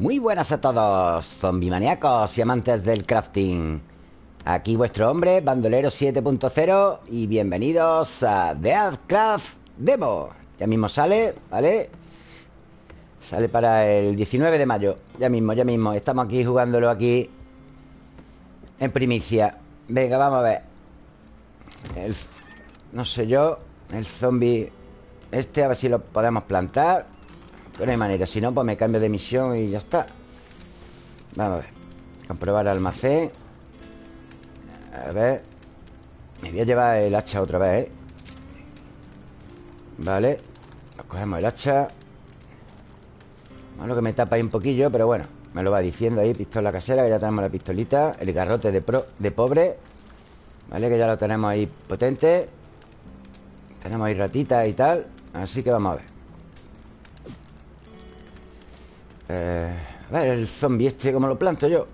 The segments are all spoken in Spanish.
Muy buenas a todos, zombimaníacos y amantes del crafting. Aquí vuestro hombre, Bandolero 7.0 y bienvenidos a The Craft Demo. Ya mismo sale, ¿vale? Sale para el 19 de mayo. Ya mismo, ya mismo. Estamos aquí jugándolo aquí en primicia. Venga, vamos a ver. No sé yo, el zombie este, a ver si lo podemos plantar. Pero no hay manera. Si no, pues me cambio de misión y ya está. Vamos a ver. Comprobar almacén. A ver. Me voy a llevar el hacha otra vez, ¿eh? Vale. cogemos el hacha. Malo que me tapa ahí un poquillo, pero bueno. Me lo va diciendo ahí, pistola casera, que ya tenemos la pistolita. El garrote de, pro, de pobre. Vale, que ya lo tenemos ahí potente. Tenemos ahí ratitas y tal. Así que vamos a ver. Eh, a ver, el zombie este, ¿cómo lo planto yo?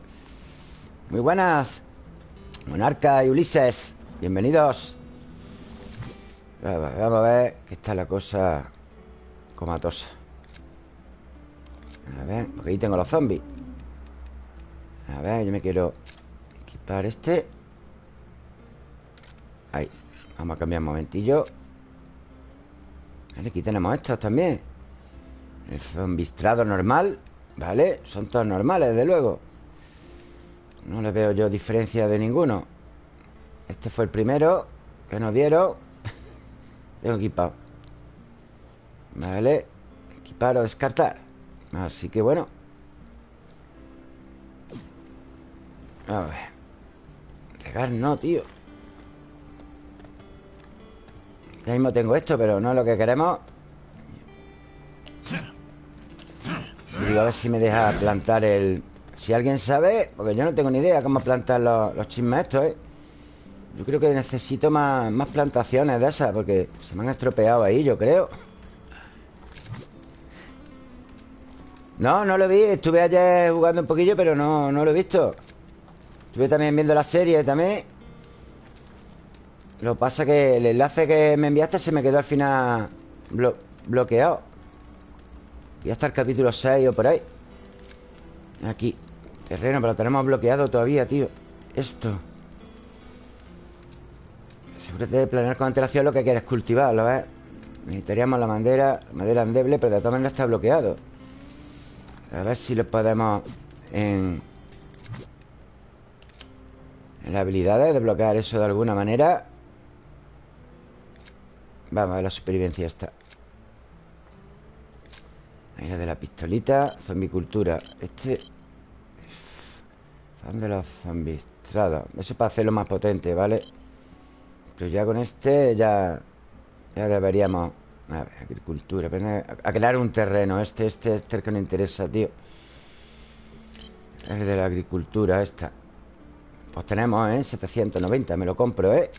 Muy buenas. Monarca y Ulises. Bienvenidos. Vamos a ver que está la cosa comatosa. A ver, porque ahí tengo los zombies. A ver, yo me quiero equipar este. Ahí. Vamos a cambiar un momentillo. Vale, aquí tenemos estos también El zombistrado normal Vale, son todos normales, desde luego. No le veo yo diferencia de ninguno. Este fue el primero Que nos dieron. Tengo equipado. Vale Equipar o descartar. Así que bueno. A ver. Regar no, tío. Ya mismo tengo esto, pero no es lo que queremos digo, a ver si me deja plantar el... Si alguien sabe, porque yo no tengo ni idea cómo plantar los, los chismes estos, ¿eh? Yo creo que necesito más, más plantaciones de esas Porque se me han estropeado ahí, yo creo No, no lo vi Estuve ayer jugando un poquillo, pero no, no lo he visto Estuve también viendo la serie también lo que pasa que el enlace que me enviaste se me quedó al final bloqueado. Y hasta el capítulo 6 o por ahí. Aquí. Terreno, pero lo tenemos bloqueado todavía, tío. Esto. Asegúrate de planear con antelación lo que quieres cultivar, ¿lo ves? Necesitaríamos la madera, madera endeble, pero de todas maneras está bloqueado. A ver si lo podemos en... En las habilidades desbloquear eso de alguna manera. Vamos a ver la supervivencia esta Ahí la de la pistolita Zombicultura Este Fan de los Eso es para hacerlo más potente, ¿vale? Pero ya con este ya Ya deberíamos A ver, agricultura A crear un terreno. Este, este, este es el que nos interesa, tío. El de la agricultura, esta. Pues tenemos, ¿eh? 790, me lo compro, ¿eh?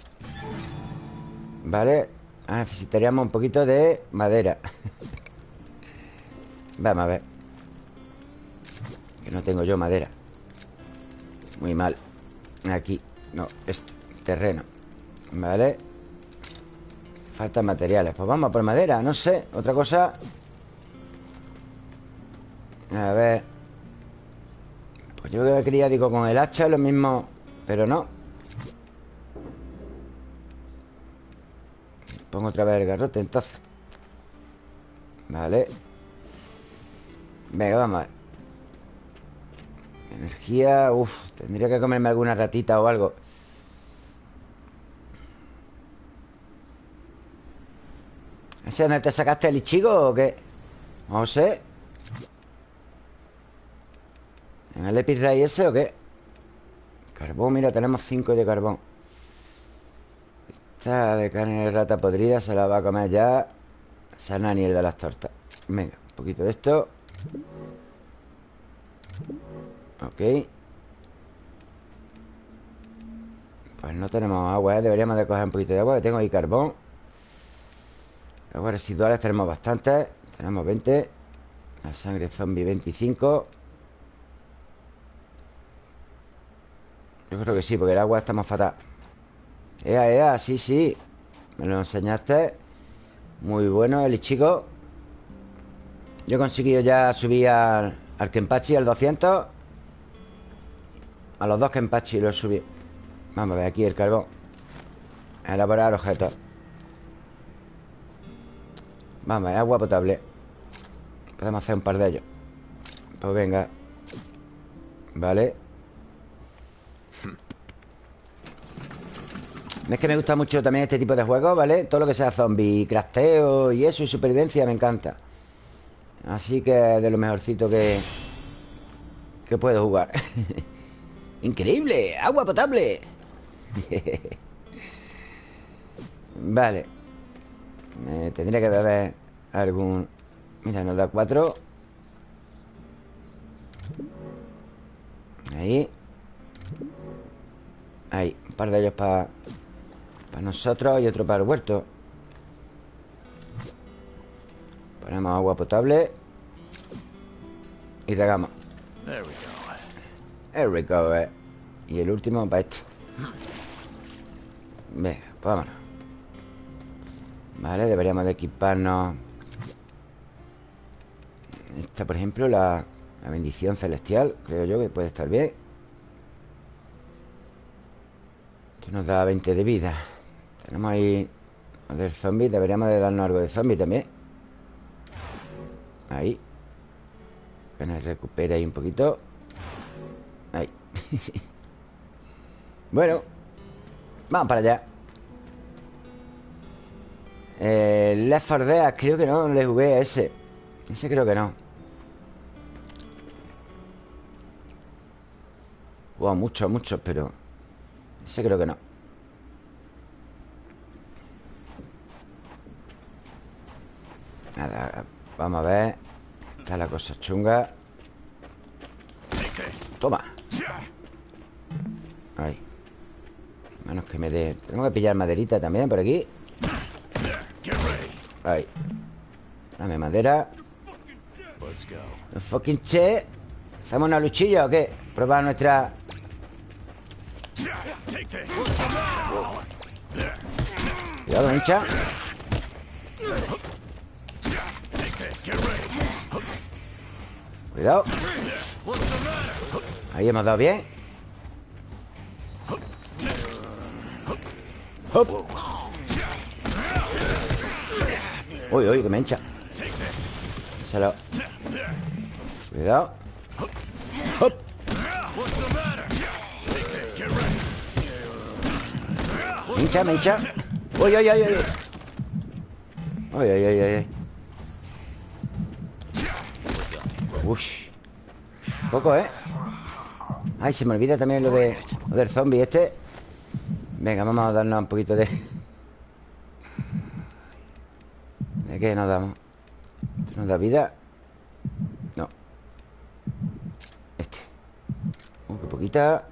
Vale Ah, necesitaríamos un poquito de madera Vamos a ver. Que no tengo yo madera. Muy mal. Aquí, no, esto, terreno. Vale. Faltan materiales, pues vamos a por madera No sé, otra cosa. A ver. Pues yo que quería, digo, con el hacha Lo mismo, pero no. Pongo otra vez el garrote entonces. Vale Venga, vamos a ver Energía, uff Tendría que comerme alguna ratita o algo. ¿Ese dónde te sacaste el ichigo o qué? No sé. ¿En el Epirray ese o qué? Carbón, mira, tenemos 5 de carbón. Esta de carne de rata podrida se la va a comer ya. Sanani, el de las tortas. Venga, un poquito de esto Ok. Pues no tenemos agua, ¿eh? Deberíamos de coger un poquito de agua Que tengo ahí carbón. Aguas residuales tenemos bastantes. Tenemos 20 La sangre zombie 25 Yo creo que sí, porque el agua está más fatal. Ea, ea, sí, sí. Me lo enseñaste. Muy bueno el chico Yo he conseguido ya subir al, Al Kenpachi, al 200 A los dos Kenpachi lo subí. Vamos a ver aquí el carbón. Elaborar objetos. Vamos, agua potable. Podemos hacer un par de ellos. Pues venga. Vale. Es que me gusta mucho también este tipo de juegos, ¿vale? Todo lo que sea zombie, crafteo y eso, y supervivencia me encanta Así que de lo mejorcito que... Que puedo jugar ¡Increíble! ¡Agua potable! vale Tendría que beber algún... Mira, nos da cuatro Ahí Ahí, un par de ellos para para nosotros y otro para el huerto Ponemos agua potable Y regamos There we go. Eh. Y el último para este. Venga, pues vámonos. Vale, deberíamos de equiparnos. Esta, por ejemplo, la, la bendición celestial Creo yo que puede estar bien. Esto nos da 20 de vida. Tenemos ahí del zombie Deberíamos de darnos algo de zombie también Ahí. Que nos recupere ahí un poquito. Ahí. Bueno Vamos para allá. Eh, Left 4 Dead Creo que no le jugué a ese. Ese creo que no. Wow, muchos, muchos, pero Ese creo que no. Nada, vamos a ver. Está la cosa chunga. Toma. Ahí Menos que me dé. Tengo que pillar maderita también por aquí. Ahí Dame madera. Fucking che. ¿Hacemos una luchilla o qué? Probar nuestra Cuidado, hincha Cuidado. Ahí hemos dado bien. Uy, uy, que me hincha. Salo. Cuidado. Hop. Me hincha, me hincha. Uy, uy, uy, uy Uy, uy, uy, uy Uy Poco, ¿eh? Ay, se me olvida también lo, de, lo del zombie este Venga, vamos a darnos un poquito de... ¿De qué nos damos? ¿Esto nos da vida? No Este qué poquita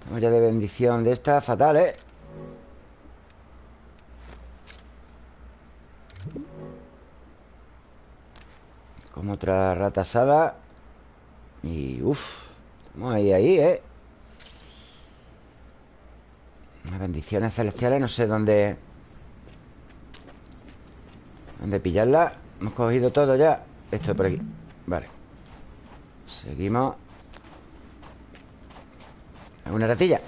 Estamos ya de bendición de esta Fatal, ¿eh? Como otra rata asada Y uff Estamos ahí, ahí, ¿eh? Las bendiciones celestiales No sé dónde ¿Dónde pillarla? Hemos cogido todo ya. Esto por aquí. Vale. Seguimos. ¿Alguna ratilla?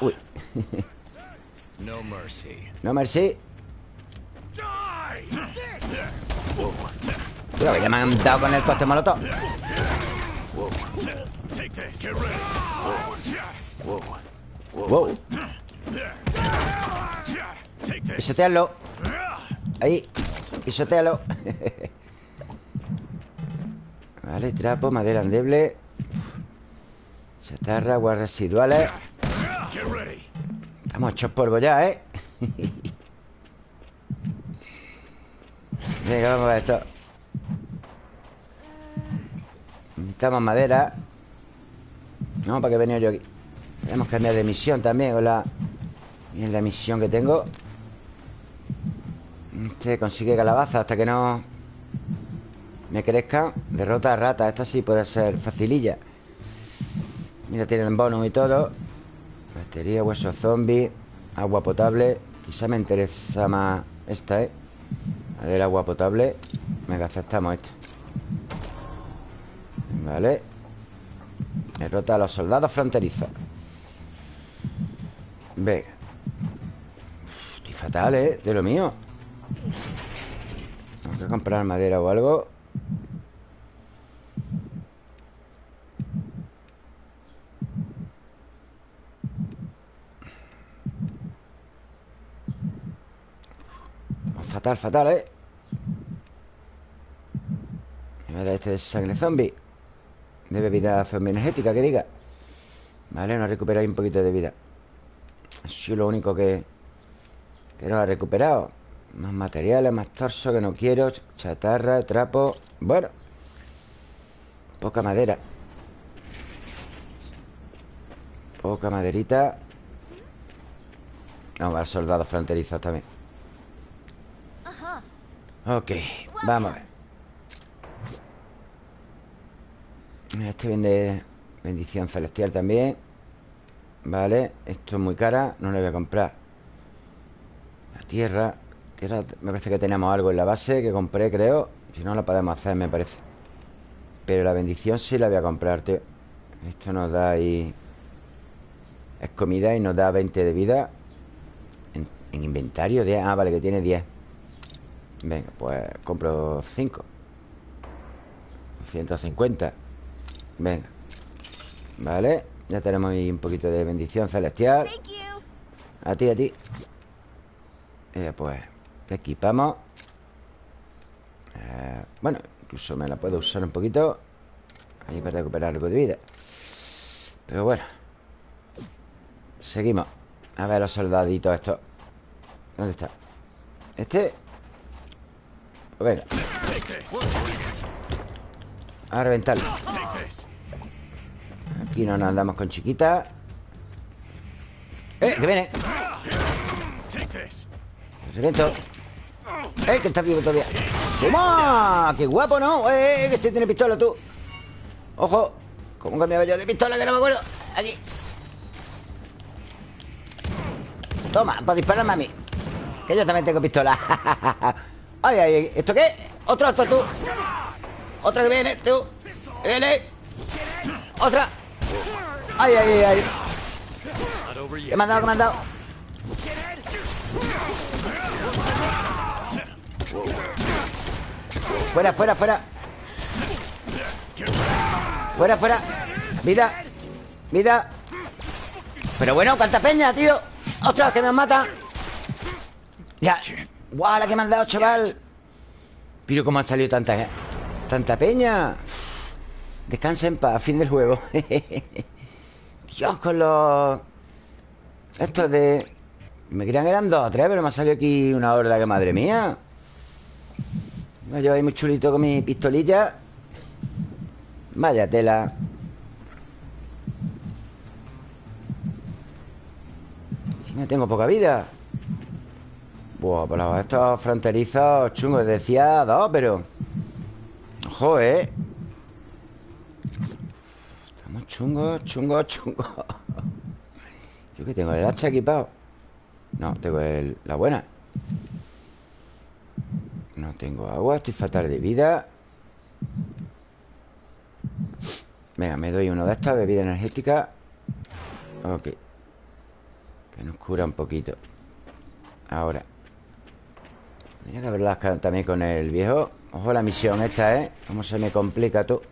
Uy. No mercy. No mercy Cuidado, ya me han dado con el coste molotov Wow. Pisotealo. Ahí. Pisotealo. Vale, trapo, madera endeble. Chatarra, aguas residuales. Estamos hechos polvo ya, ¿eh? Venga, vamos a ver esto Necesitamos madera. No, ¿para qué he venido yo aquí? Tenemos que cambiar de misión también Con la misión que tengo. Este consigue calabaza hasta que no Me crezca. Derrota a rata Esta sí puede ser facililla. Mira, tienen bonus y todo. Batería, hueso zombie Agua potable. Quizá me interesa más esta, ¿eh? La del agua potable. Venga, aceptamos esta Vale. Derrota a los soldados fronterizos. Venga Estoy fatal, ¿eh? De lo mío. Tengo que comprar madera o algo. Fatal, fatal, ¿eh? Me da este de sangre zombie De bebida energética, que diga. Vale, nos recuperado un poquito de vida. Eso es lo único que Que nos ha recuperado Más materiales, más torso que no quiero Chatarra, trapo Bueno Poca madera. Poca maderita. Vamos a ver soldados fronterizos también. Ok, vamos a ver Este vende bendición celestial también. Vale, esto es muy cara No lo voy a comprar. La tierra Tierra, me parece que tenemos algo en la base Que compré, creo. Si no, lo podemos hacer, me parece. Pero la bendición sí la voy a comprar, tío. Esto nos da ahí Es comida y nos da 20 de vida. En, en inventario 10, ah, vale, que tiene 10 Venga, pues compro 5 150 Venga. Vale Ya tenemos ahí un poquito de bendición celestial. A ti, a ti. Eh, Pues Te equipamos. Eh, Bueno, incluso me la puedo usar un poquito. Ahí para recuperar algo de vida. Pero bueno. Seguimos. A ver los soldaditos estos. ¿Dónde está? Este. Pues venga A reventarlo Aquí no nos andamos con chiquita ¡Eh! ¡Que viene! Reviento ¡Eh! Que está vivo todavía ¡Toma! ¡Qué guapo, ¿no? ¡Eh! eh que se tiene pistola tú ¡Ojo! ¿Cómo cambiaba yo de pistola? Que no me acuerdo Aquí Toma, para dispararme a mí Que yo también tengo pistola ¡Ay, ay! ¿Esto qué? ¡Otro, otro, tú! ¡Otra que viene, tú! ¡Viene! ¡Otra! ¡Ay, ay, ay! ay. ¿Qué me han dado? ¿Qué me han dado? Fuera, fuera, fuera Fuera, fuera Vida Vida Pero bueno, cuánta peña, tío ¡Ostras, que me mata! Ya ¡Guau, la que me han dado, chaval! Pero cómo ha salido tanta Tanta peña. Descansen para fin del juego. Dios, con los... Estos de... Me creían que eran dos o tres Pero me ha salido aquí una horda que madre mía. Me llevo ahí muy chulito con mi pistolilla. Vaya tela. Me tengo poca vida. Buah, pues estos fronterizos chungos Decía dos, pero... Ojo, ¿eh? Chungo, chungo, chungo. ¿Yo qué tengo? ¿El hacha equipado? No, tengo el, la buena. No tengo agua Estoy fatal de vida. Venga, me doy uno de estas Bebida energética. Ok. Que nos cura un poquito. Ahora. Tenía que haberlas también con el viejo Ojo la misión esta, ¿eh? Cómo se me complica todo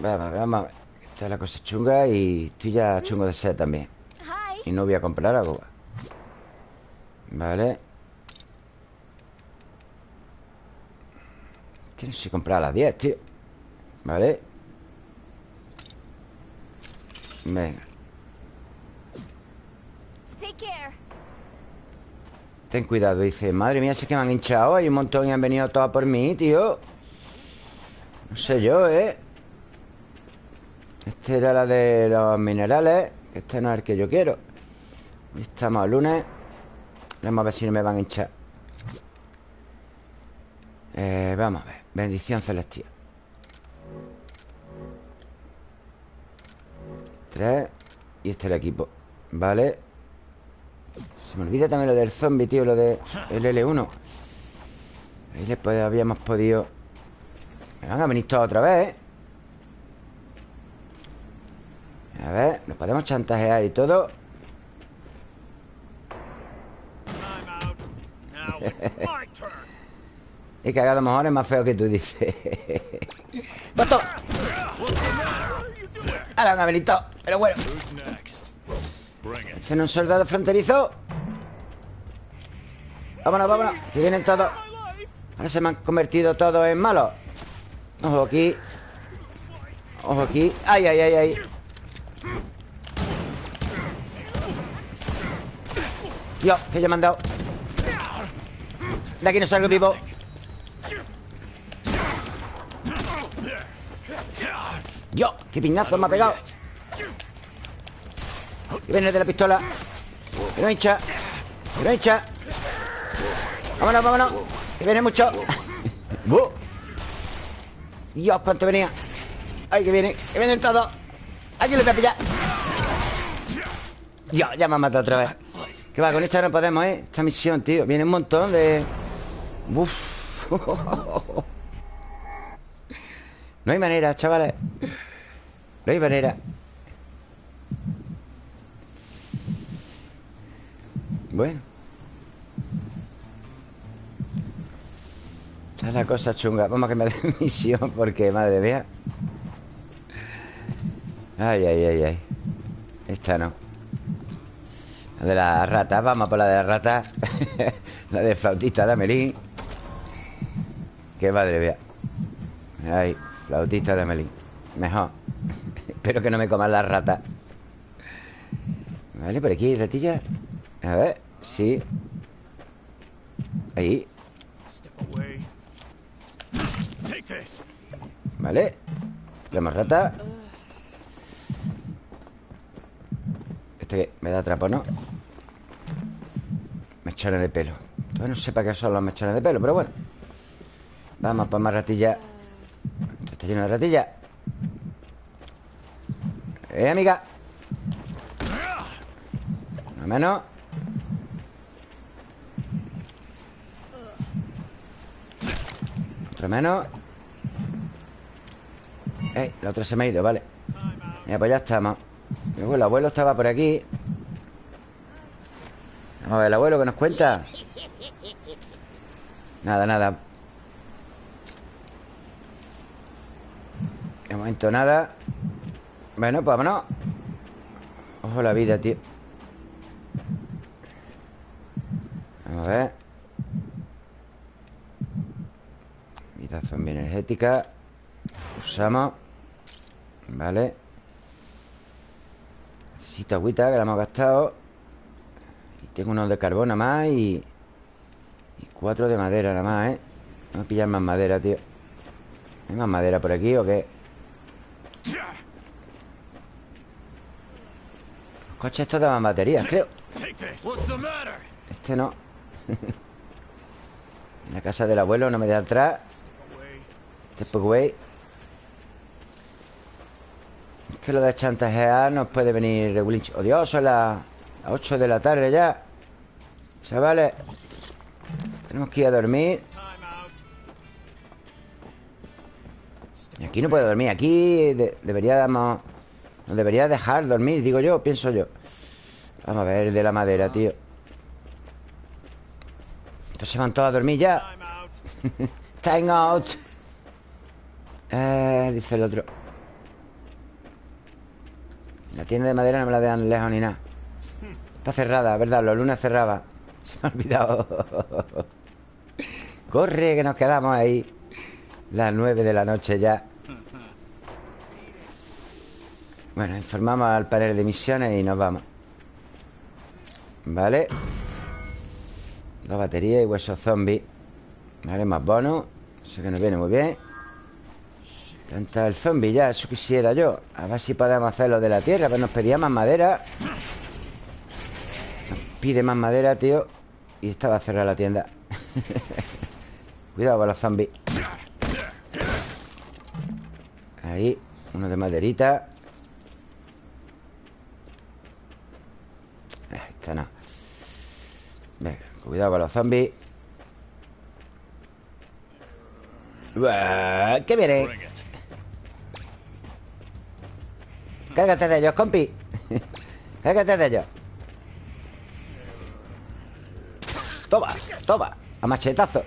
Vamos, vamos Esta es la cosa chunga y estoy ya chungo de sed también. Y no voy a comprar agua Vale. Tienes que comprar a las 10, tío. Vale. Venga Ten cuidado, dice Madre mía, si es que me han hinchado Hay un montón y han venido todas por mí, tío No sé yo, ¿eh? Este era la de los minerales Este no es el que yo quiero. Estamos lunes. Vamos a ver si no me van a hinchar. Eh, Vamos a ver. Bendición celestial. Tres. Y este es el equipo. Vale Se me olvida también lo del zombie, tío Lo de el L1 Ahí le habíamos podido Me van a venir todos otra vez, ¿eh? A ver, nos podemos chantajear y todo He cagado mejor es más feo que tú dices ¡Basto! ¡Ahora un amenito! Pero bueno ¿Este no es un soldado fronterizo? Vámonos, vámonos. Si vienen todos. Ahora se me han convertido todos en malos. Ojo aquí. Ojo aquí. ¡Ay, ay, ay, ay! Dios, que ya me han dado. De aquí no salgo vivo. Dios, qué piñazo me ha pegado. Que viene de la pistola. Que no hincha. Que no hincha Vámonos, vámonos Que viene mucho. Dios, cuánto venía. Ay, que viene Que vienen todos. Aquí lo voy a pillar. Dios, ya me ha matado otra vez. Que va, con esta no podemos, ¿eh? Esta misión, tío Viene un montón de... Uf No hay manera, chavales. No hay manera. Bueno Esta es la cosa chunga. Vamos a que me dé misión Porque, madre mía. Ay, ay, ay, ay. Esta no. La de la rata. Vamos por la de la rata. La de flautista de Amelín Qué madre mía. Ay, flautista de Amelín Mejor. Espero que no me coman las ratas Vale, por aquí, ratilla. A ver, sí. Ahí Vale. Tenemos rata Este me da trapo, ¿no? Mechones de pelo. Todavía no sé para qué son los mechones de pelo Pero bueno. Vamos para más ratilla. Esto está lleno de ratilla. Eh, amiga. Una menos Otra menos Eh, la otra se me ha ido, vale. Ya, pues ya estamos Luego el abuelo estaba por aquí. Vamos a ver el abuelo que nos cuenta Nada, nada. De momento nada. Bueno, pues vámonos. Ojo la vida, tío. Vamos a ver. Vida zombie energética Usamos Vale. Necesito agüita que la hemos gastado. Y tengo unos de carbón más y... Y cuatro de madera nada más, ¿eh? Vamos a pillar más madera, tío. ¿Hay más madera por aquí o qué? Los coches estos daban baterías, creo. Este no. La casa del abuelo no me da atrás away es que lo de chantajear nos puede venir regulinch. ¡Oh, Dios! Son las 8 de la tarde ya. Chavales. Tenemos que ir a dormir. Y aquí no puedo dormir. Aquí deberíamos... Nos debería dejar dormir, digo yo, pienso yo. Vamos a ver de la madera, tío. Entonces van todos a dormir ya. Time out. Eh, dice el otro. La tienda de madera no me la dejan lejos ni nada. Está cerrada, ¿verdad? Los lunes cerraba. Se me ha olvidado. Corre, que nos quedamos ahí. Las nueve de la noche ya. Bueno, informamos al panel de misiones y nos vamos. Vale Dos baterías y huesos zombies. Vale, más bonos Eso que nos viene muy bien Planta el zombie ya, eso quisiera yo. A ver si podemos hacer lo de la tierra Pues nos pedía más madera. Nos pide más madera, tío. Y esta va a cerrar la tienda. Cuidado con los zombies. Ahí Uno de maderita. Eh, Esta no. Venga, cuidado con los zombies. ¿Qué viene? Cárgate de ellos, compi Cárgate de ellos Toma, toma A machetazo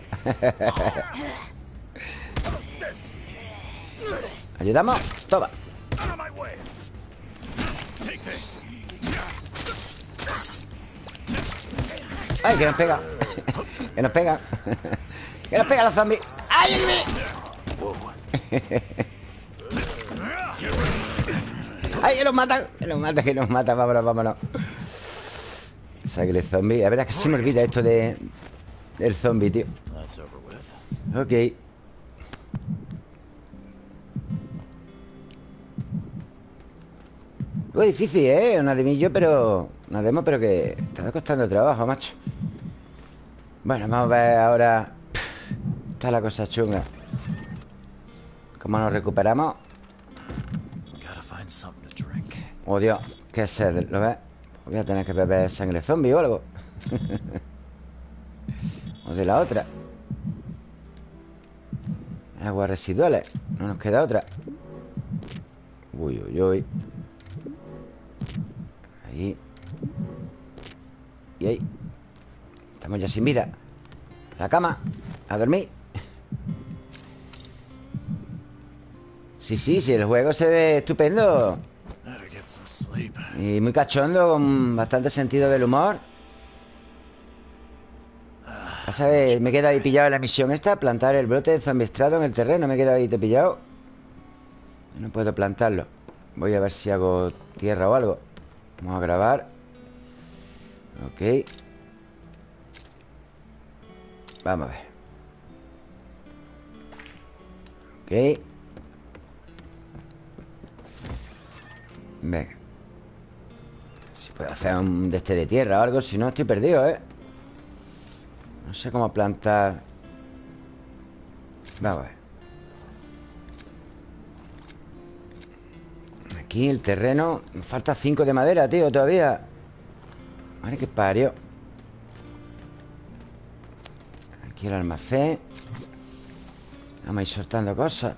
¿Ayudamos? Toma ¡Ay, que nos pega! ¡Que nos pega! ¡Que nos pega los zombies! ¡Ay, ay, ay! ¡Ay, que nos matan! Que nos mata, que nos mata Vámonos, vámonos Sangre zombie A ver, es que se me olvida esto de... Del zombie, tío Ok Muy difícil, ¿eh? Una de pero... Una demo, pero que está costando trabajo, macho Bueno, vamos a ver ahora Está la cosa chunga ¿Cómo nos recuperamos? Oh, Dios ¿Qué sed? ¿Lo ves? Voy a tener que beber sangre zombie o algo. O de la otra. Aguas residuales. No nos queda otra. Uy, uy, uy. Ahí. Y ahí. Estamos ya sin vida. A la cama. A dormir. Sí, sí, sí, el juego se ve estupendo Y muy cachondo Con bastante sentido del humor. Pasa que me he quedado ahí pillado en la misión esta Plantar el brote de zombistrado en el terreno Me he quedado ahí pillado. No puedo plantarlo. Voy a ver si hago tierra o algo. Vamos a grabar. Ok. Vamos a ver. Ok Venga Si puedo hacer un de este de tierra o algo Si no, estoy perdido, ¿eh? No sé cómo plantar. Vamos a ver. Aquí el terreno Me falta 5 de madera, tío, todavía. Vale, que parió. Aquí el almacén. Vamos a ir soltando cosas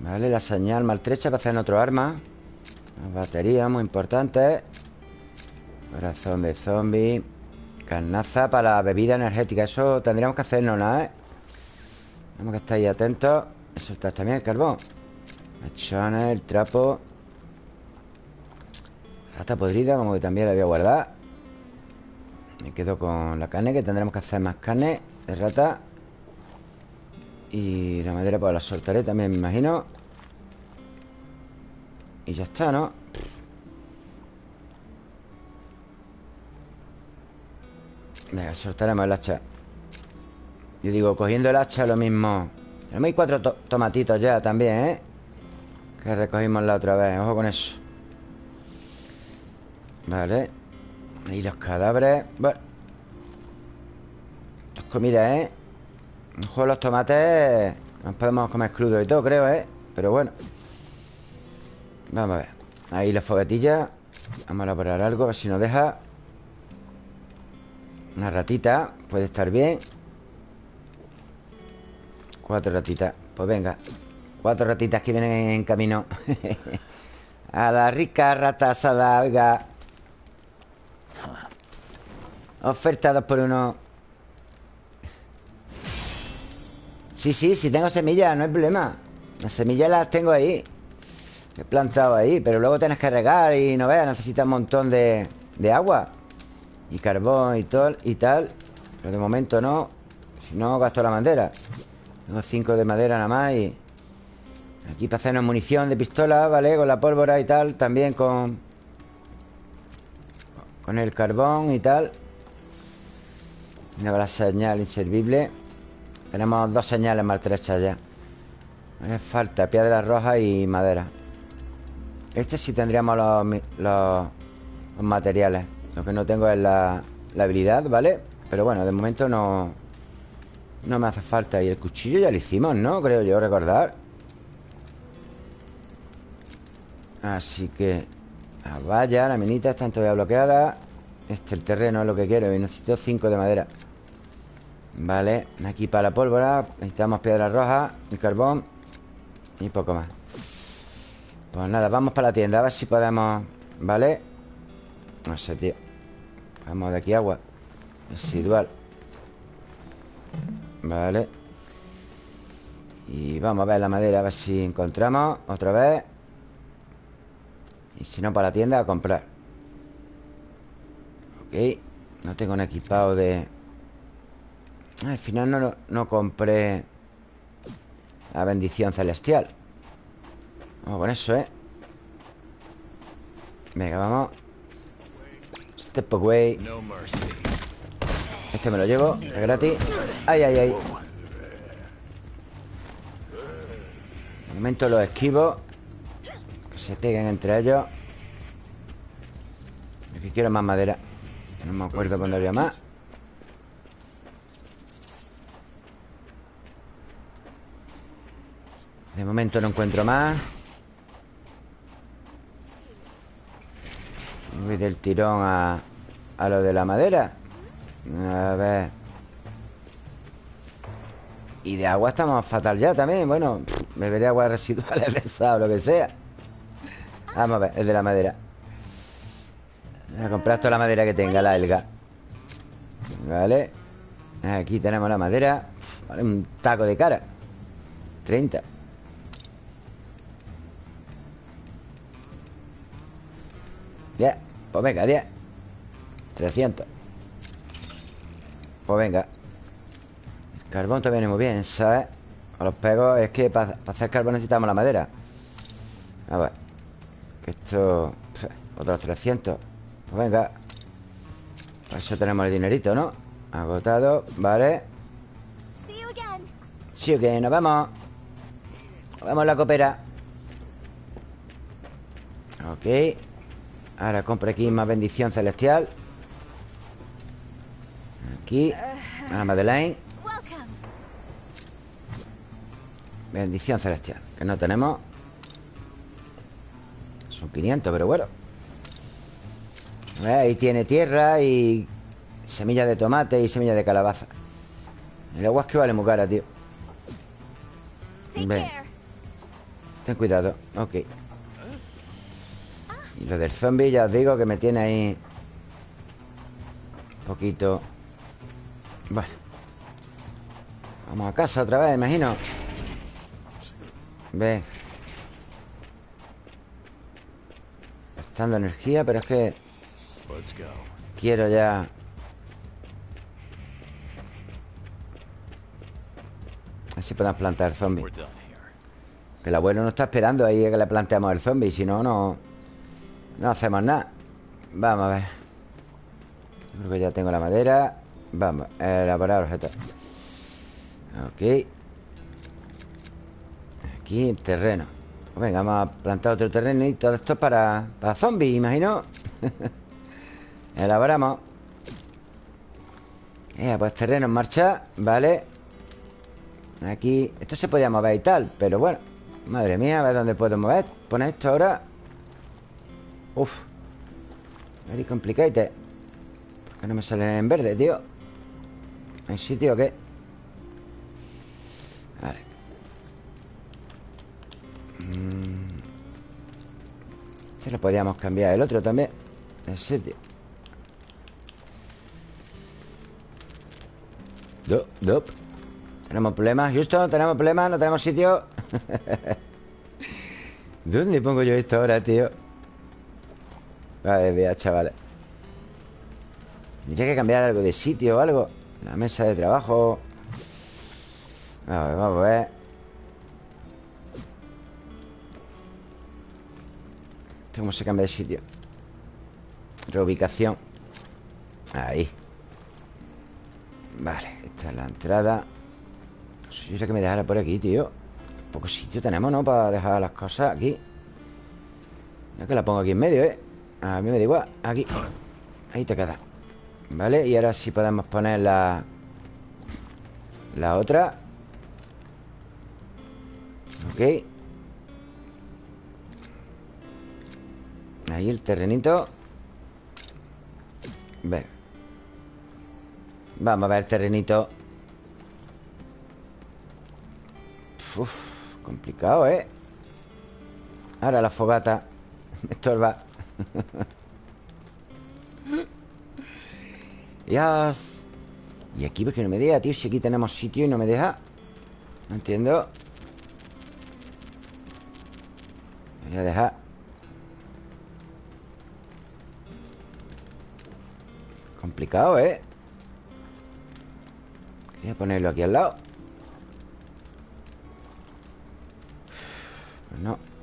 Vale, la señal maltrecha para hacer otro arma. Las baterías muy importantes Corazón de zombie. Carnaza para la bebida energética. Eso tendríamos que hacernos nada, ¿eh? Tenemos que estar ahí atentos. Está también el carbón. Mechones, el trapo. Rata podrida, como que también la voy a guardar. Me quedo con la carne Que tendremos que hacer más carne de rata Y la madera pues la soltaré también, me imagino. Y ya está, ¿no? Venga, soltaremos el hacha. Yo digo, cogiendo el hacha lo mismo. Tenemos cuatro tomatitos ya también, ¿eh? Que recogimos la otra vez Ojo con eso. Vale. Y los cadáveres. Bueno. Esto es ¿eh? Ojo los tomates Nos podemos comer crudo y todo, creo, ¿eh? Pero bueno. Vamos a ver. Ahí las foguetillas Vamos a elaborar algo, a ver si nos deja. Una ratita Puede estar bien. Cuatro ratitas. Pues venga Cuatro ratitas que vienen en camino. A la rica rata asada Oiga. Oferta dos por uno Sí, sí, sí tengo semillas No hay problema. Las semillas las tengo ahí. He plantado ahí Pero luego tienes que regar Y no veas Necesitas un montón de, de agua Y carbón y, todo, y tal. Pero de momento no Si no gasto la bandera tengo cinco de madera nada más y... Aquí para hacernos munición de pistola, ¿vale? Con la pólvora y tal También con... Con el carbón y tal. Mira la señal inservible Tenemos dos señales maltrechas ya. Me falta piedra roja y madera. Este sí tendríamos los, los, materiales. Lo que no tengo es la, la habilidad, ¿vale? Pero bueno, de momento no... No me hace falta. Y el cuchillo ya lo hicimos, ¿no? Creo yo recordar. Así que La valla, la minita están todavía bloqueadas Este, el terreno es lo que quiero Y necesito 5 de madera Vale, aquí para la pólvora Necesitamos piedra roja y carbón Y poco más. Pues nada, vamos para la tienda A ver si podemos... ¿Vale? No sé, tío. Vamos de aquí agua Residual. Vale. Y vamos a ver la madera A ver si encontramos Otra vez. Y si no, para la tienda a comprar. Ok No tengo un equipado de... Al final no, no compré La bendición celestial. Vamos con eso, ¿eh? Venga, vamos. Step away. Este me lo llevo, es gratis. Ay, ay, ay. De momento los esquivo. Que se peguen entre ellos. Aquí quiero más madera. No me acuerdo cuándo había más De momento no encuentro más. Voy del tirón a, a lo de la madera. A ver. Y de agua estamos fatal ya también. Bueno, beberé agua residuales de esa o lo que sea. Vamos a ver, el de la madera. Voy a comprar toda la madera que tenga, la elga Vale. Aquí tenemos la madera. Vale, un taco de cara. 30 Pues venga, 10 300 Pues venga. El carbón te viene muy bien, ¿sabes? A los pegos es que para hacer carbón necesitamos la madera. A ver. Que esto... Otros 300 Pues venga. Por eso tenemos el dinerito, ¿no? Agotado, vale. Sí, ok, nos vemos Nos vemos en la copera. Ok Ahora compro aquí más bendición celestial. Aquí A la Madeleine. Bendición celestial Que no tenemos. Son 500, pero bueno. Ahí tiene tierra y Semillas de tomate y semillas de calabaza. El agua es que vale muy cara, tío. Ven. Ten cuidado, ok y lo del zombie ya os digo que me tiene ahí Un poquito. Bueno Vamos a casa otra vez, imagino. Ven Gastando energía, pero es que Quiero ya. Así podemos plantar el zombie. Que el abuelo no está esperando ahí a que le planteamos el zombie Si no, no no hacemos nada. Vamos a ver. Creo que ya tengo la madera. Vamos, elaborar objetos. Ok. Aquí, terreno. Pues Venga, vamos a plantar otro terreno Y todo esto para, para zombies, imagino. Elaboramos. Eh, pues terreno en marcha Vale. Aquí, esto se podía mover y tal Pero bueno, madre mía, a ver dónde puedo mover. Pone esto ahora Uf Very complicated ¿Por qué no me sale en verde, tío? ¿Hay sitio o qué? Vale mm. Este lo podríamos cambiar El otro también El sitio Do, do. Tenemos problemas Justo, tenemos problemas No tenemos sitio ¿Dónde pongo yo esto ahora, tío? Vale, vea, chavales Tendría que cambiar algo de sitio o algo. La mesa de trabajo. A ver, vamos a ver. ¿Cómo se cambia de sitio? Reubicación. Ahí. Vale, esta es la entrada. Si yo que me dejara por aquí, tío. Poco sitio tenemos, ¿no? Para dejar las cosas aquí. Ya que la pongo aquí en medio, ¿eh? A mí me da igual. Aquí. Ahí te queda. Vale, y ahora sí podemos poner la La otra. Ok. Ahí el terrenito. Ven. Vamos a ver el terrenito. Uf, complicado, ¿eh? Ahora la fogata. Me estorba Dios ¿Y aquí porque no me deja, tío? Si aquí tenemos sitio y no me deja No entiendo Voy a dejar Complicado, ¿eh? Quería ponerlo aquí al lado Pues no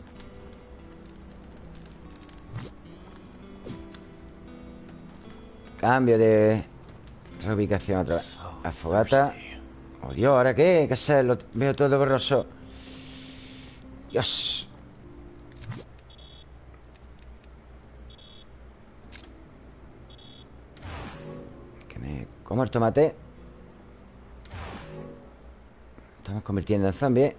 Cambio de reubicación otra vez. La fogata. Oh Dios, ¿ahora qué? ¿Qué hacer? Lo veo todo borroso. Dios. Que me como el tomate. Estamos convirtiendo en zombie.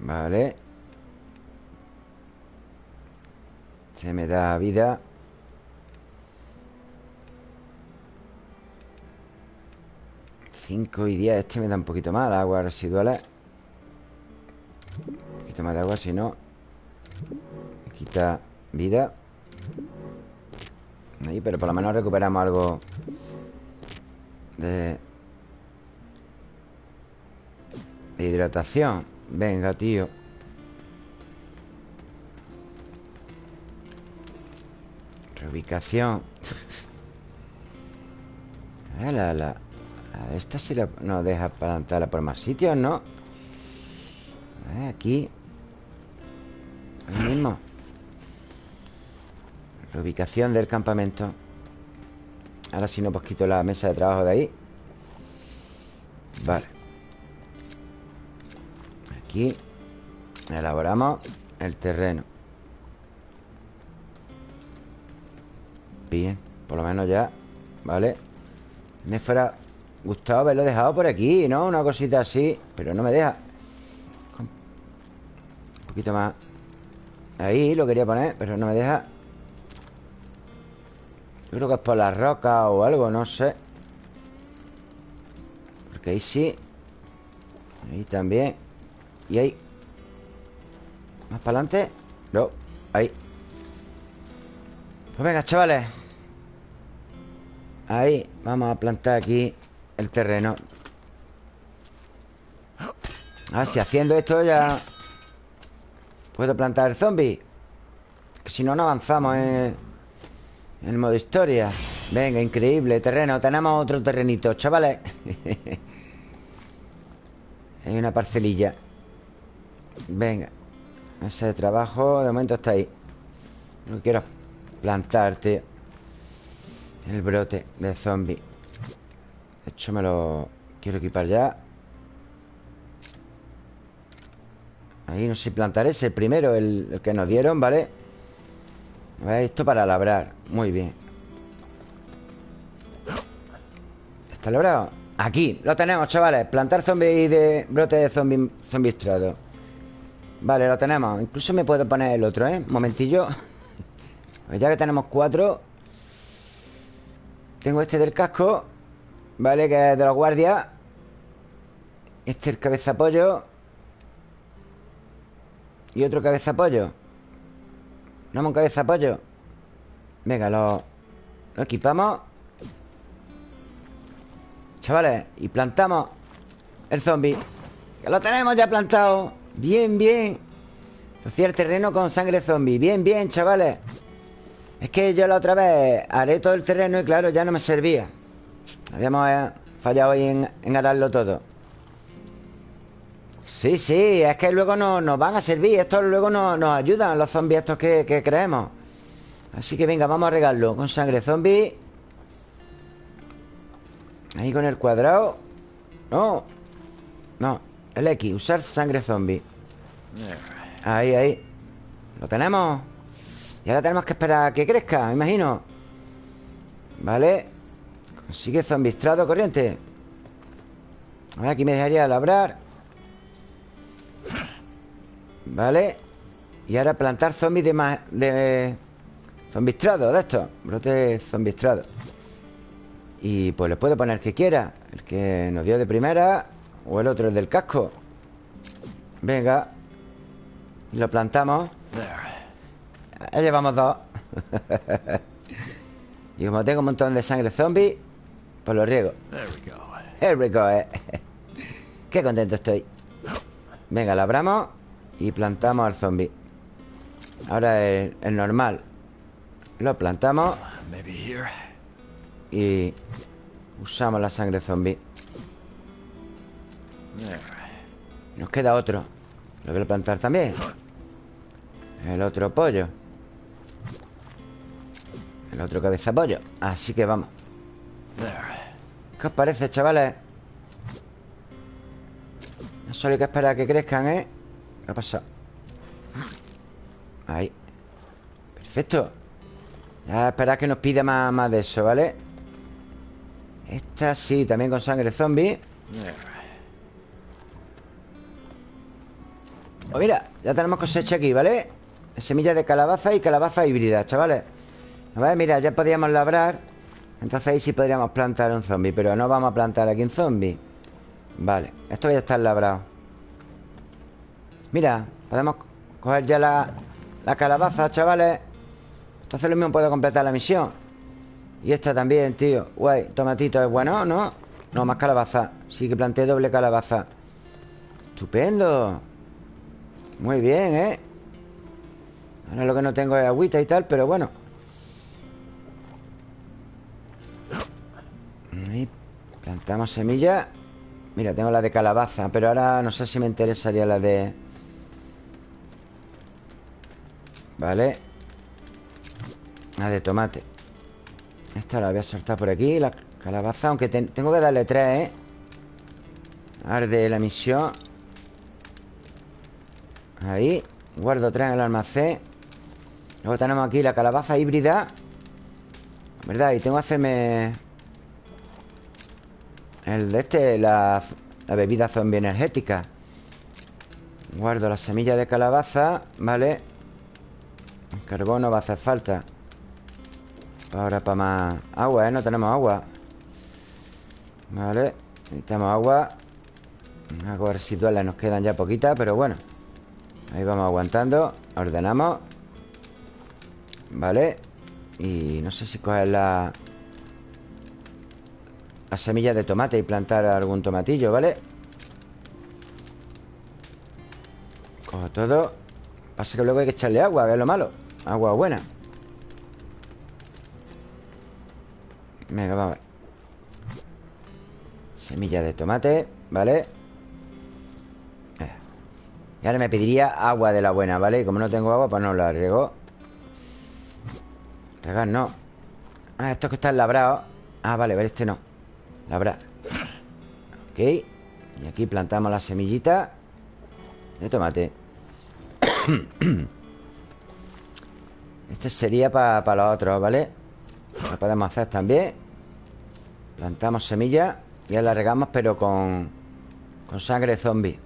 Vale Se me da vida. 5 y 10 Este me da un poquito más Agua residuales Un poquito más de agua Si no Me quita vida. Ahí, pero por lo menos recuperamos algo De hidratación. Venga, tío Reubicación la, la, Esta sí la, nos deja plantarla por más sitios, ¿no? aquí. Lo mismo. Reubicación del campamento. Ahora sí no pues quito la mesa de trabajo de ahí. Vale. Aquí. Elaboramos el terreno Bien, por lo menos ya Vale Me fuera gustado haberlo dejado por aquí, ¿no? Una cosita así Pero no me deja. Un poquito más. Ahí lo quería poner, pero no me deja. Yo creo que es por la roca o algo, no sé. Porque ahí sí. Ahí también. Y ahí. ¿Más para adelante? No, ahí. Pues venga, chavales Ahí, vamos a plantar aquí el terreno. Ah, si haciendo esto ya Puedo plantar el Que si no, no avanzamos en, el modo historia. Venga, increíble terreno. Tenemos otro terrenito, chavales. Hay una parcelilla. Venga Ese trabajo de momento está ahí. Que quiero es plantarte El brote de zombie. De hecho me lo quiero equipar ya. Ahí no sé plantar ese primero el, que nos dieron, ¿vale? Esto para labrar. Muy bien. ¿Está labrado? Aquí, lo tenemos, chavales. Plantar zombie de brote de zombie, estrado Vale, lo tenemos. Incluso me puedo poner el otro, ¿eh? Un momentillo. Pues ya que tenemos cuatro Tengo este del casco Vale, que es de la guardia. Este es el cabeza pollo y otro cabeza pollo ¿No un cabeza pollo? Venga, lo, lo equipamos. Chavales Y plantamos el zombie. Que lo tenemos ya plantado. Bien, bien. Rociar terreno con sangre zombie. Bien, bien, chavales Es que yo la otra vez haré todo el terreno Y claro, ya no me servía. Habíamos eh, fallado ahí en, en ararlo todo. Sí, sí, es que luego nos, van a servir. Estos luego nos, nos ayudan Los zombies estos que, que, creemos. Así que venga, vamos a regarlo Con sangre zombie. Ahí con el cuadrado. No No, el X, usar sangre zombie. Ahí, ahí. Lo tenemos Y ahora tenemos que esperar a que crezca, me imagino. Vale. Consigue estrado corriente. A ver, aquí me dejaría labrar. Vale. Y ahora plantar zombies de más De zombistrado de estos. Brote zombistrado Y pues le puedo poner que quiera. El que nos dio de primera O el otro, el del casco. Venga. Lo plantamos Ya llevamos dos. Y como tengo un montón de sangre zombie Pues lo riego. Here we go, eh. Qué contento estoy. Venga, lo abramos Y plantamos al zombie. Ahora el, el normal. Lo plantamos Y Usamos la sangre zombie. Nos queda otro. Lo voy a plantar también. El otro pollo El otro cabeza pollo Así que vamos ¿Qué os parece, chavales? No solo hay que esperar a que crezcan, ¿eh? ¿Qué ha pasado? Ahí Perfecto Ya esperar que nos pida más, más de eso, ¿vale? Esta sí, también con sangre zombie Oh, mira, ya tenemos cosecha aquí, ¿vale? Semillas de calabaza y calabaza híbrida, chavales A ver, mira, ya podíamos labrar. Entonces ahí sí podríamos plantar un zombie Pero no vamos a plantar aquí un zombie. Vale, esto ya está labrado. Mira, podemos coger ya la, la calabaza, chavales. Entonces lo mismo puedo completar la misión. Y esta también, tío. Guay, tomatito es bueno, ¿no? No, más calabaza. Sí que planté doble calabaza. Estupendo. Muy bien, ¿eh? Ahora lo que no tengo es agüita y tal Pero bueno plantamos semilla. Mira, tengo la de calabaza Pero ahora no sé si me interesaría la de... Vale. La de tomate. Esta la voy a soltar por aquí La calabaza, aunque tengo que darle tres, ¿eh? Arde la misión Ahí. Guardo tres en el almacén. Luego tenemos aquí la calabaza híbrida. ¿Verdad? Y tengo que hacerme el de este, la, bebida zombie energética Guardo la semilla de calabaza Vale El carbón no va a hacer falta. Ahora para más agua, ¿eh? No tenemos agua. Vale Necesitamos agua. Aguas residuales nos quedan ya poquitas Pero bueno. Ahí vamos aguantando Ordenamos. Vale Y no sé si coger la las semillas de tomate y plantar algún tomatillo, ¿vale? Cojo todo. Pasa que luego hay que echarle agua, que es lo malo. Agua buena. Venga, vamos a ver Semilla de tomate, ¿vale? Y ahora me pediría agua de la buena, ¿vale? Y como no tengo agua, pues no la riego. Regar no. Ah, estos que están labrados. Ah, vale, ver, este no Labrar Ok Y aquí plantamos la semillita De tomate Este sería para los otros, ¿vale? Lo podemos hacer también Plantamos semilla Y la regamos pero con Con sangre zombie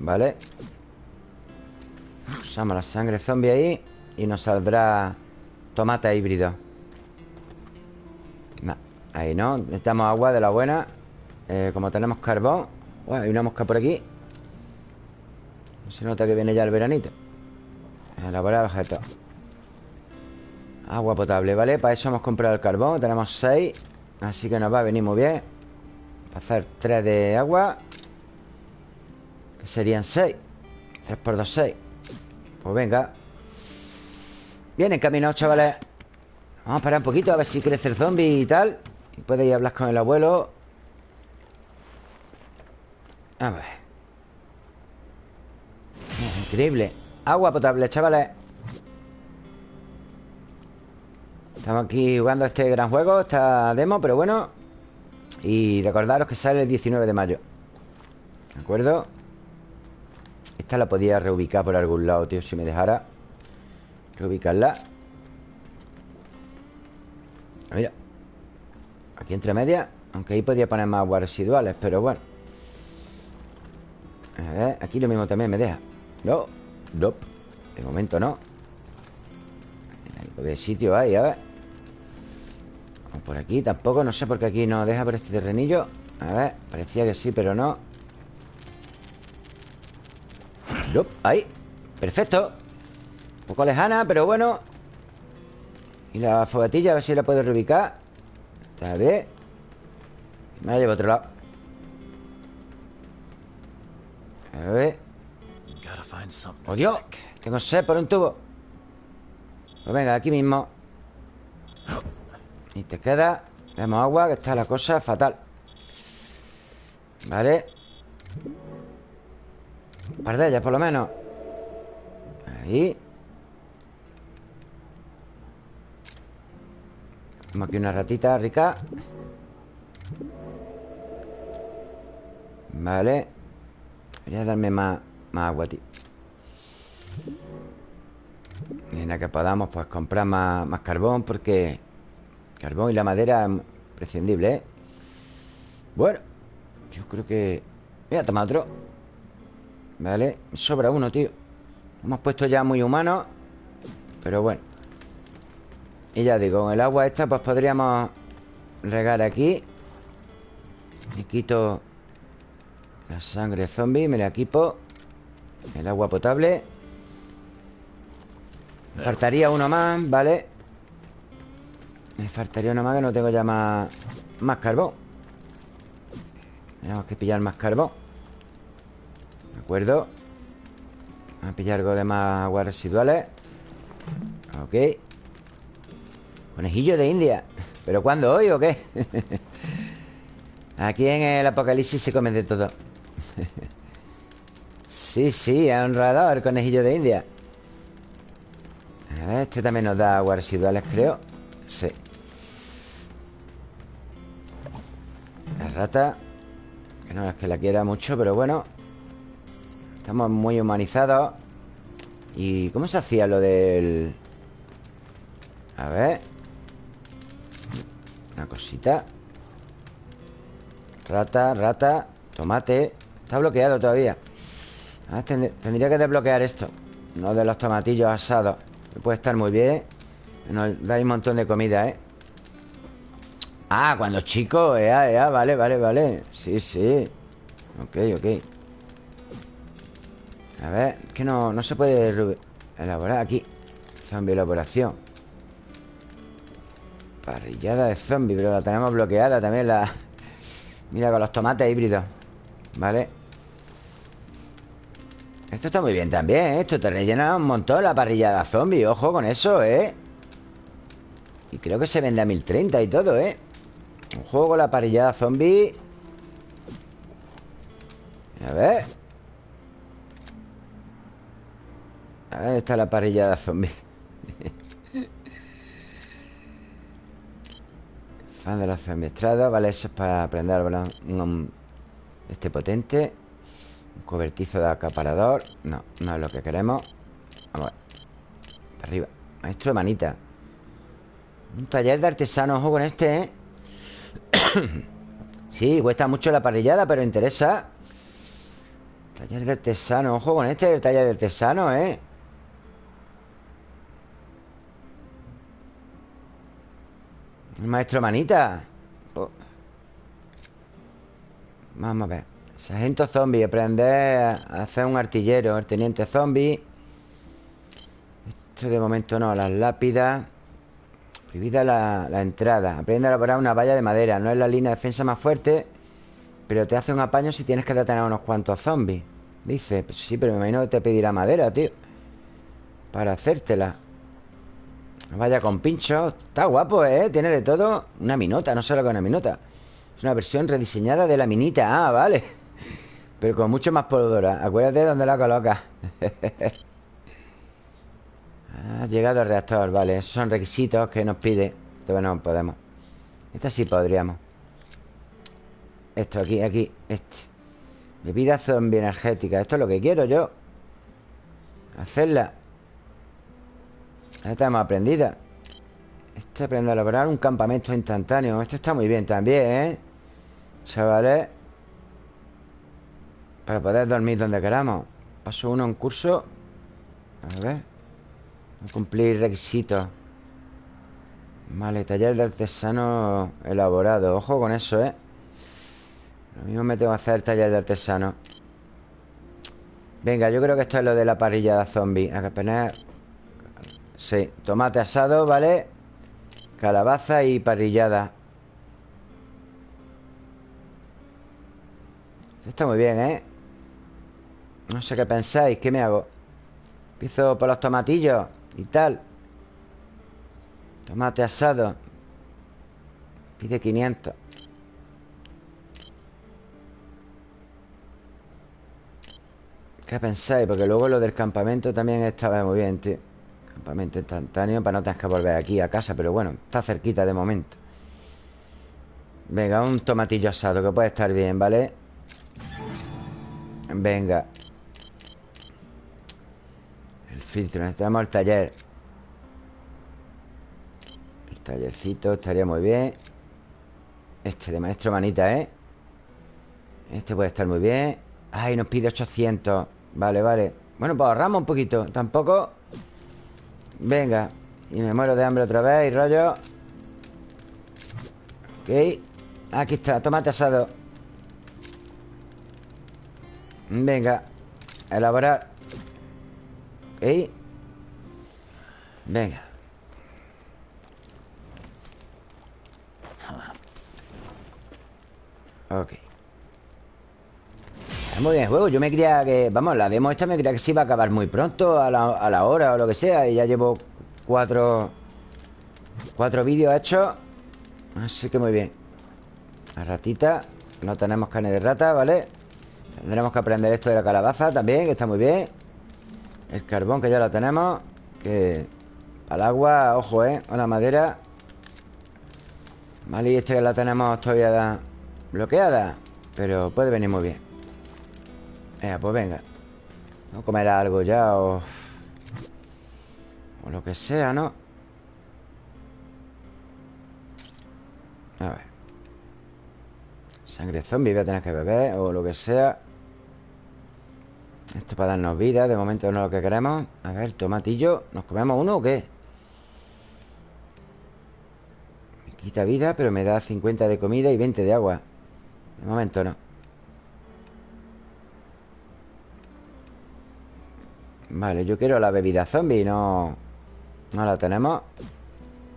¿Vale? Usamos la sangre zombie ahí Y nos saldrá Tomate híbrido Ahí no, necesitamos agua de la buena eh, Como tenemos carbón. Uy, hay una mosca por aquí. Se nota que viene ya el veranito. Elaborar objetos Agua potable, ¿vale? Para eso hemos comprado el carbón Tenemos 6 Así que nos va a venir muy bien. Para hacer 3 de agua Que serían 6 3 por 2, 6 Pues venga. Bien encaminados, chavales. Vamos a parar un poquito a ver si crece el zombie y tal A hablar con el abuelo. A ver. Increíble. Agua potable, chavales. Estamos aquí jugando este gran juego Esta demo, pero bueno. Y recordaros que sale el 19 de mayo. ¿De acuerdo? Esta la podía reubicar por algún lado, tío Si me dejara Reubicarla. Mira Aquí entre medias Aunque ahí podía poner más aguas residuales Pero bueno A ver, aquí lo mismo también me deja No Nope. De momento no. ¿Qué sitio hay? A ver. Vamos por aquí. Tampoco, no sé por qué aquí no deja por este terrenillo. A ver, parecía que sí, pero no. Nope. Ahí. Perfecto. Un poco lejana, pero bueno. Y la fogatilla, a ver si la puedo reubicar. Está bien. Me la llevo a otro lado. A ver. ¡Oh, Dios! Tengo sed por un tubo. Pues venga, aquí mismo. Y te queda. Tenemos agua, que está la cosa fatal. Vale. Un par de ellas, por lo menos. Ahí. Tenemos aquí una ratita rica. Vale. Voy a darme más, más agua, tío. En la que podamos pues comprar más, carbón Porque carbón y la madera es prescindible, ¿eh? Bueno Yo creo que... Voy a tomar otro Vale, sobra uno, tío Hemos puesto ya muy humanos Pero bueno Y ya digo, con el agua esta Pues podríamos regar aquí. Y quito La sangre zombie Me la equipo. El agua potable. Me faltaría uno más, ¿vale? Me faltaría uno más que no tengo ya más, más carbón. Tenemos que pillar más carbón. ¿De acuerdo? Vamos a pillar algo de más aguas residuales. Ok Conejillo de India. ¿Pero cuándo? ¿Hoy o qué? Aquí en el apocalipsis se come de todo. Sí, sí, honrado el conejillo de India. Este también nos da aguas residuales, creo. Sí. La rata Que no es que la quiera mucho, pero bueno. Estamos muy humanizados. ¿Y cómo se hacía lo del...? A ver Una cosita. Rata, rata Tomate. Está bloqueado todavía. Ah, Tendría que desbloquear esto. No de los tomatillos asados. Puede estar muy bien. Nos da un montón de comida, ¿eh? Ah, cuando chico ea, ea, vale, vale, vale. Sí, sí. Ok, ok. A ver, que no, no se puede elaborar aquí. Zombie elaboración Parrillada de zombie Pero la tenemos bloqueada también la... Mira, con los tomates híbridos Vale esto está muy bien también, ¿eh? Esto te rellena un montón la parrillada zombie Ojo con eso, ¿eh? Y creo que se vende a 1030 y todo, ¿eh? Un juego con la parrillada zombie A ver A ver, está la parrillada zombie Fan de los estrados Vale, eso es para aprender un, Este potente. Cobertizo de acaparador. No, no es lo que queremos. Vamos a ver. Arriba. Maestro de manita. Un taller de artesano Ojo con este, ¿eh? sí, cuesta mucho la parrillada Pero interesa. Taller de artesano Ojo con este El taller de artesano, ¿eh? Maestro manita. Oh. Vamos a ver. Sargento zombie, aprender a hacer un artillero El teniente zombie. Esto de momento no, las lápidas. Prohibida la, entrada. Aprende a elaborar una valla de madera. No es la línea de defensa más fuerte Pero te hace un apaño si tienes que detener a unos cuantos zombies. Dice, pues sí, pero me imagino que te pedirá madera, tío Para hacértela Vaya con pincho. Está guapo, ¿eh? Tiene de todo. Una minota, no sé lo que es una minota. Es una versión rediseñada de la minita. Ah, vale. Pero con mucho más pólvora. Acuérdate de dónde la colocas Ha llegado el reactor, vale Esos son requisitos que nos pide. Todavía no podemos. Esta sí podríamos. Esto aquí, aquí, este. Bebida zombie energética. Esto es lo que quiero yo. Hacerla Ya tenemos aprendida. Esto aprende a elaborar un campamento instantáneo. Esto está muy bien también, ¿eh? Chavales. Para poder dormir donde queramos. Paso uno en curso. A ver. Cumplir requisitos. Vale, taller de artesano elaborado. Ojo con eso, ¿eh? Lo mismo me tengo que hacer taller de artesano. Venga, yo creo que esto es lo de la parrilla de zombie A que. Sí, tomate asado, ¿vale? Calabaza y parrillada está muy bien, ¿eh? No sé qué pensáis, ¿qué me hago? Empiezo por los tomatillos y tal Tomate asado Pide 500 ¿Qué pensáis? Porque luego lo del campamento también estaba muy bien, tío Campamento instantáneo para no tener que volver aquí a casa Pero bueno, está cerquita de momento. Venga, un tomatillo asado Que puede estar bien, ¿vale? Venga. El filtro, necesitamos el taller. El tallercito estaría muy bien. Este de maestro manita, ¿eh? Este puede estar muy bien. Ay, nos pide 800 Vale, vale. Bueno, pues ahorramos un poquito. Tampoco Venga Y me muero de hambre otra vez Y rollo. Ok Aquí está, tomate asado. Venga Elaborar. Ok. Venga Ok muy bien juego. Yo me creía que... Vamos, la demo esta me creía que se iba a acabar muy pronto, a la, hora o lo que sea. Y ya llevo cuatro... Cuatro vídeos hechos. Así que muy bien. La ratita. No tenemos carne de rata, ¿vale? Tendremos que aprender esto de la calabaza también, que está muy bien. El carbón, que ya lo tenemos. Que... Al agua, ojo, ¿eh? A la madera. Vale, y este ya la tenemos todavía bloqueada. Pero puede venir muy bien. Pues venga. Vamos a comer algo ya o... O lo que sea, ¿no? A ver. Sangre zombie voy a tener que beber O lo que sea. Esto para darnos vida De momento no es lo que queremos. A ver, tomatillo ¿Nos comemos uno o qué? Me quita vida Pero me da 50 de comida y 20 de agua. De momento no Vale, yo quiero la bebida zombie No, no la tenemos.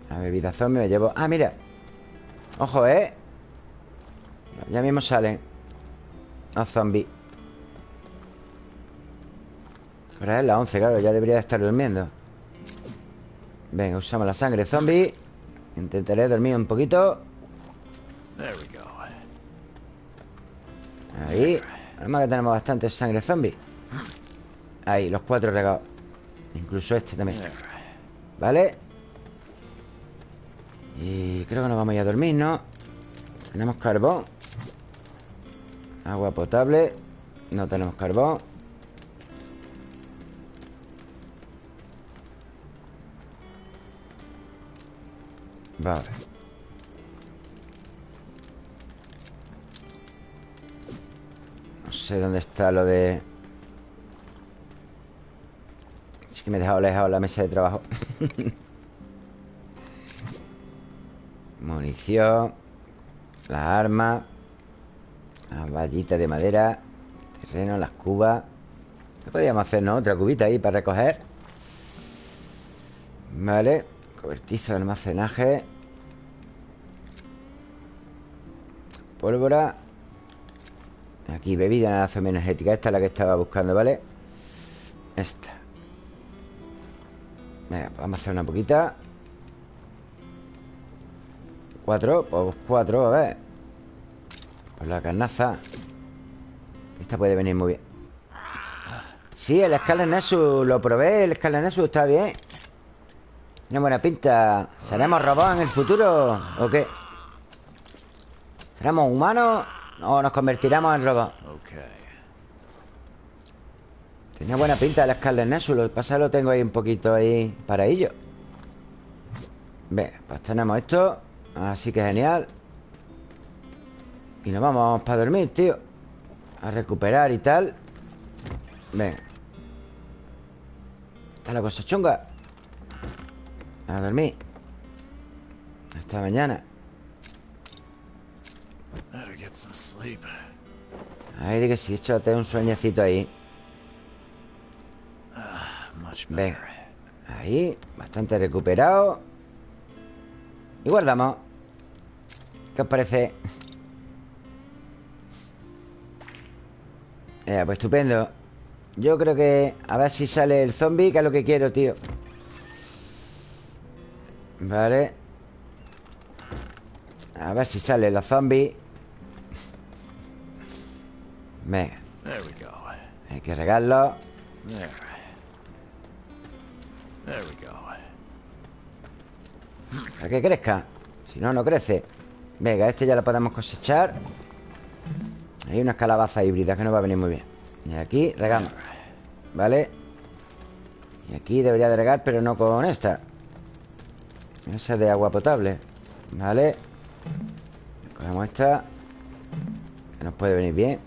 La bebida zombie me llevo... Ah, mira. Ojo, ¿eh? Ya mismo salen Los zombies. Ahora es la 11, claro Ya debería estar durmiendo. Venga, usamos la sangre zombie. Intentaré dormir un poquito. Ahí. Además que tenemos bastante sangre zombie Ahí, los cuatro regados Incluso este también. ¿Vale? Y creo que nos vamos a ir a dormir, ¿no? Tenemos carbón. Agua potable. No tenemos carbón. Vale. No sé dónde está lo de que me he dejado lejos la mesa de trabajo. Munición Las armas Las vallitas de madera Terreno, las cubas. ¿Qué podríamos hacer, no? Otra cubita ahí para recoger. Vale Cobertizo de almacenaje. Pólvora. Aquí, bebida nada energética. Esta es la que estaba buscando, ¿vale? Esta Vamos a hacer una poquita. Cuatro, pues cuatro, a ver. Pues la carnaza. Esta puede venir muy bien. Sí, el Scarlet Nexus Lo probé, el Nexus está bien. Tiene buena pinta. ¿Seremos robots en el futuro o qué? ¿Seremos humanos o nos convertiremos en robots? Tenía buena pinta el Scarlet Nexus Lo que pasa es que lo tengo ahí un poquito ahí para ello Venga, pues tenemos esto Así que genial. Y nos vamos para dormir, tío. A recuperar y tal. Venga Está la cosa chunga. A dormir. Hasta mañana. Ahí de que sí, échate un sueñecito ahí Venga Ahí, bastante recuperado. Y guardamos. ¿Qué os parece? Eh, pues estupendo. Yo creo que... A ver si sale el zombie Que es lo que quiero, tío. Vale. A ver si sale los zombies. Venga. Hay que regarlo Para que crezca. Si no, no crece. Venga, este ya lo podemos cosechar. Hay unas calabazas híbridas que nos va a venir muy bien. Y aquí regamos. ¿Vale? Y aquí debería de regar, pero no con esta. Esa de agua potable. ¿Vale? Cogemos esta Que nos puede venir bien.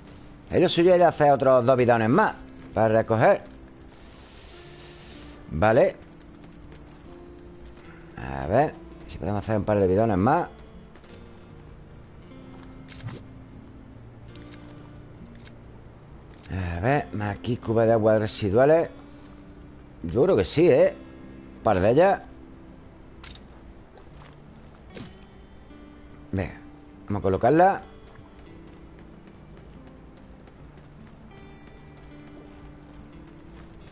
Ahí lo suyo es hacer otros dos bidones más Para recoger. Vale A ver Si podemos hacer un par de bidones más. A ver, aquí cuba de agua residuales. Yo creo que sí, ¿eh? Un par de ellas. Venga, vamos a colocarla.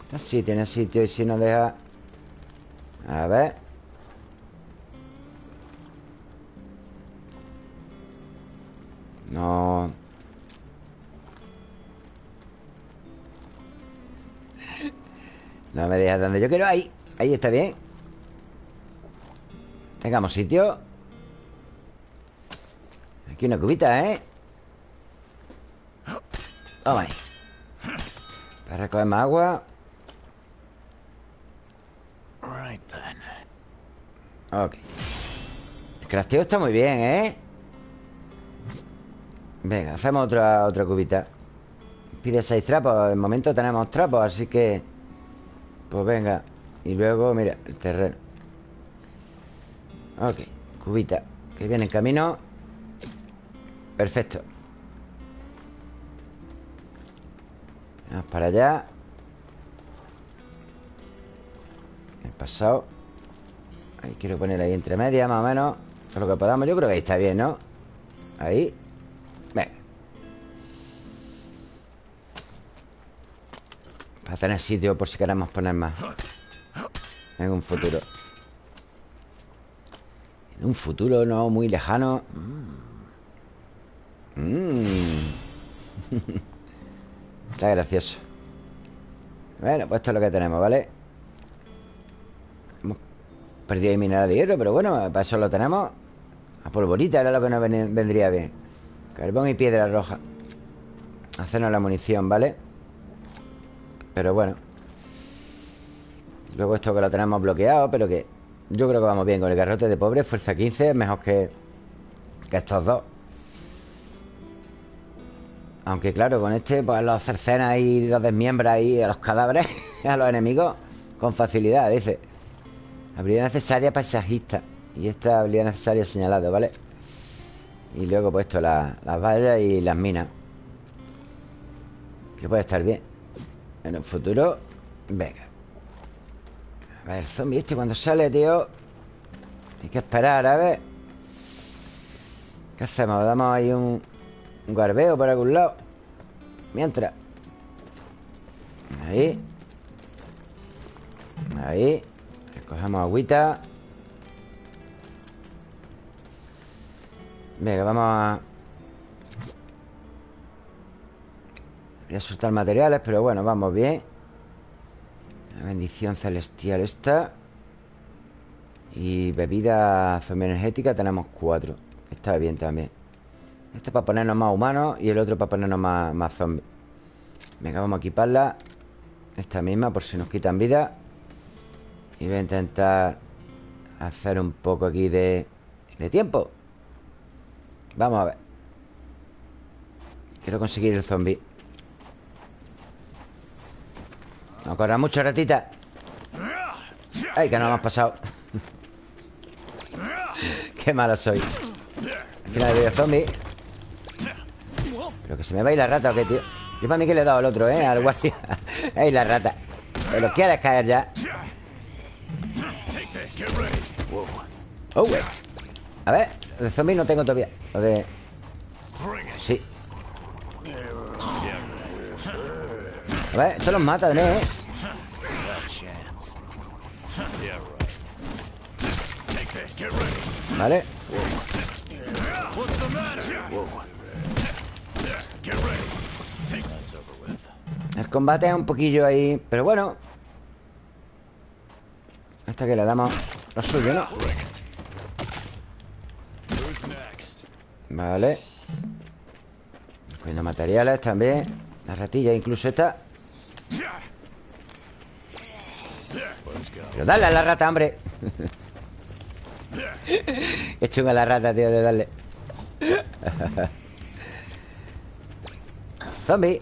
Esta sí tiene sitio y si no deja. A ver No. No me dejas donde yo quiero. Ahí, ahí está bien. Tengamos sitio. Aquí una cubita, ¿eh? Toma ahí. Para recoger más agua. Ok. El crafteo está muy bien, ¿eh? Venga, hacemos otra, otra cubita. Pide seis trapos De momento tenemos trapos, así que pues venga. Y luego, mira, el terreno. Ok, cubita Que viene en camino. Perfecto. Vamos para allá. He pasado. Ahí quiero poner ahí entre medias más o menos Todo lo que podamos. Yo creo que ahí está bien, ¿no? Ahí Para tener sitio por si queremos poner más. En un futuro. En un futuro no muy lejano. Mm. Está gracioso. Bueno, pues esto es lo que tenemos, ¿vale? Hemos perdido ahí mineral de hierro Pero bueno, para eso lo tenemos. A polvorita era lo que nos vendría bien. Carbón y piedra roja. Hacernos la munición, ¿vale? Pero bueno. Luego esto que lo tenemos bloqueado Pero que yo creo que vamos bien Con el garrote de pobre, fuerza 15 Mejor que, que estos dos. Aunque claro, con este Pues los cercenas y los desmiembras ahí A los cadáveres, a los enemigos Con facilidad, dice. Habilidad necesaria paisajista. Y esta habilidad necesaria señalado, ¿vale? Y luego pues esto, las vallas y las minas. Que puede estar bien en el futuro Venga. A ver, zombie este cuando sale, tío Hay que esperar, a ver. ¿Qué hacemos? Damos ahí un, un garbeo por algún lado Mientras. Ahí. Ahí. Cogemos agüita. Venga, vamos a Voy a soltar materiales, pero bueno, vamos bien. La bendición celestial esta Y bebida zombie energética tenemos cuatro. Está bien también. Este para ponernos más humanos Y el otro para ponernos más, más zombies. Venga, vamos a equiparla. Esta misma por si nos quitan vida. Y voy a intentar Hacer un poco aquí de, de tiempo. Vamos a ver. Quiero conseguir el zombie no corra mucho, ratita. Ay, que no hemos pasado. Qué malo soy. Al final de zombie. Pero que se me va a ir la rata o qué, tío Yo para mí que le he dado al otro, ¿eh? Al guardia. Ay, la rata. Pero quieres caer ya. Oh, A ver, de zombie no tengo todavía. Lo de... Sí A ver, esto los mata, ¿eh? Vale. El combate es un poquillo ahí Pero bueno. Hasta que le damos lo suyo, ¿no? Vale. Cogiendo materiales también. La ratilla incluso esta Pero dale a la rata, hombre. Qué chunga la rata, tío, de darle. Zombie.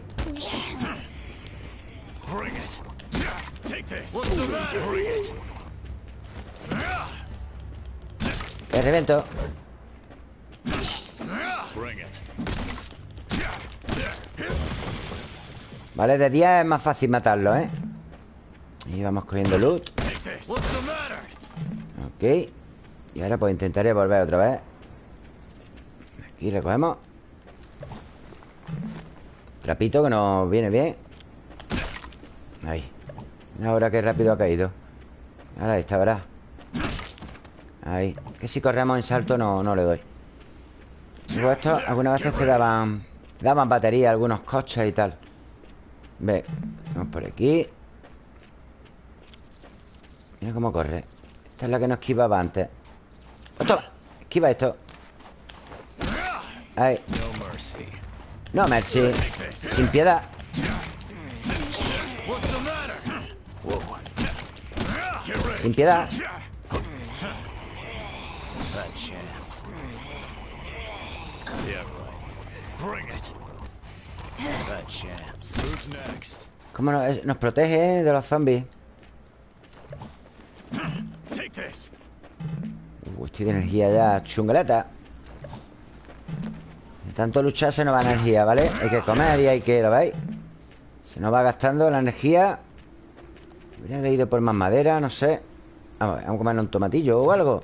Te revento. Vale, de día es más fácil matarlo, ¿eh? Y vamos cogiendo loot Ok. Y ahora pues intentaré volver otra vez. Aquí recogemos. Trapito que nos viene bien. Ahí. Ahora qué rápido ha caído. Ahora está, ¿verdad? Ahí. Que si corremos en salto no, no le doy. Luego algunas veces te daban Daban batería algunos coches y tal. Ve Vamos por aquí. Mira cómo corre Esta es la que nos esquivaba antes ¡Esto! Esquiva esto. Ahí. No mercy Sin piedad. Sin piedad. ¿Cómo nos, nos protege eh, de los zombies? Uh, estoy de energía ya chungaleta De tanto luchar se nos va energía, ¿vale? Hay que comer y hay que, ¿lo veis? Se nos va gastando la energía Habría ido por más madera, no sé Vamos, vamos a comer un tomatillo o algo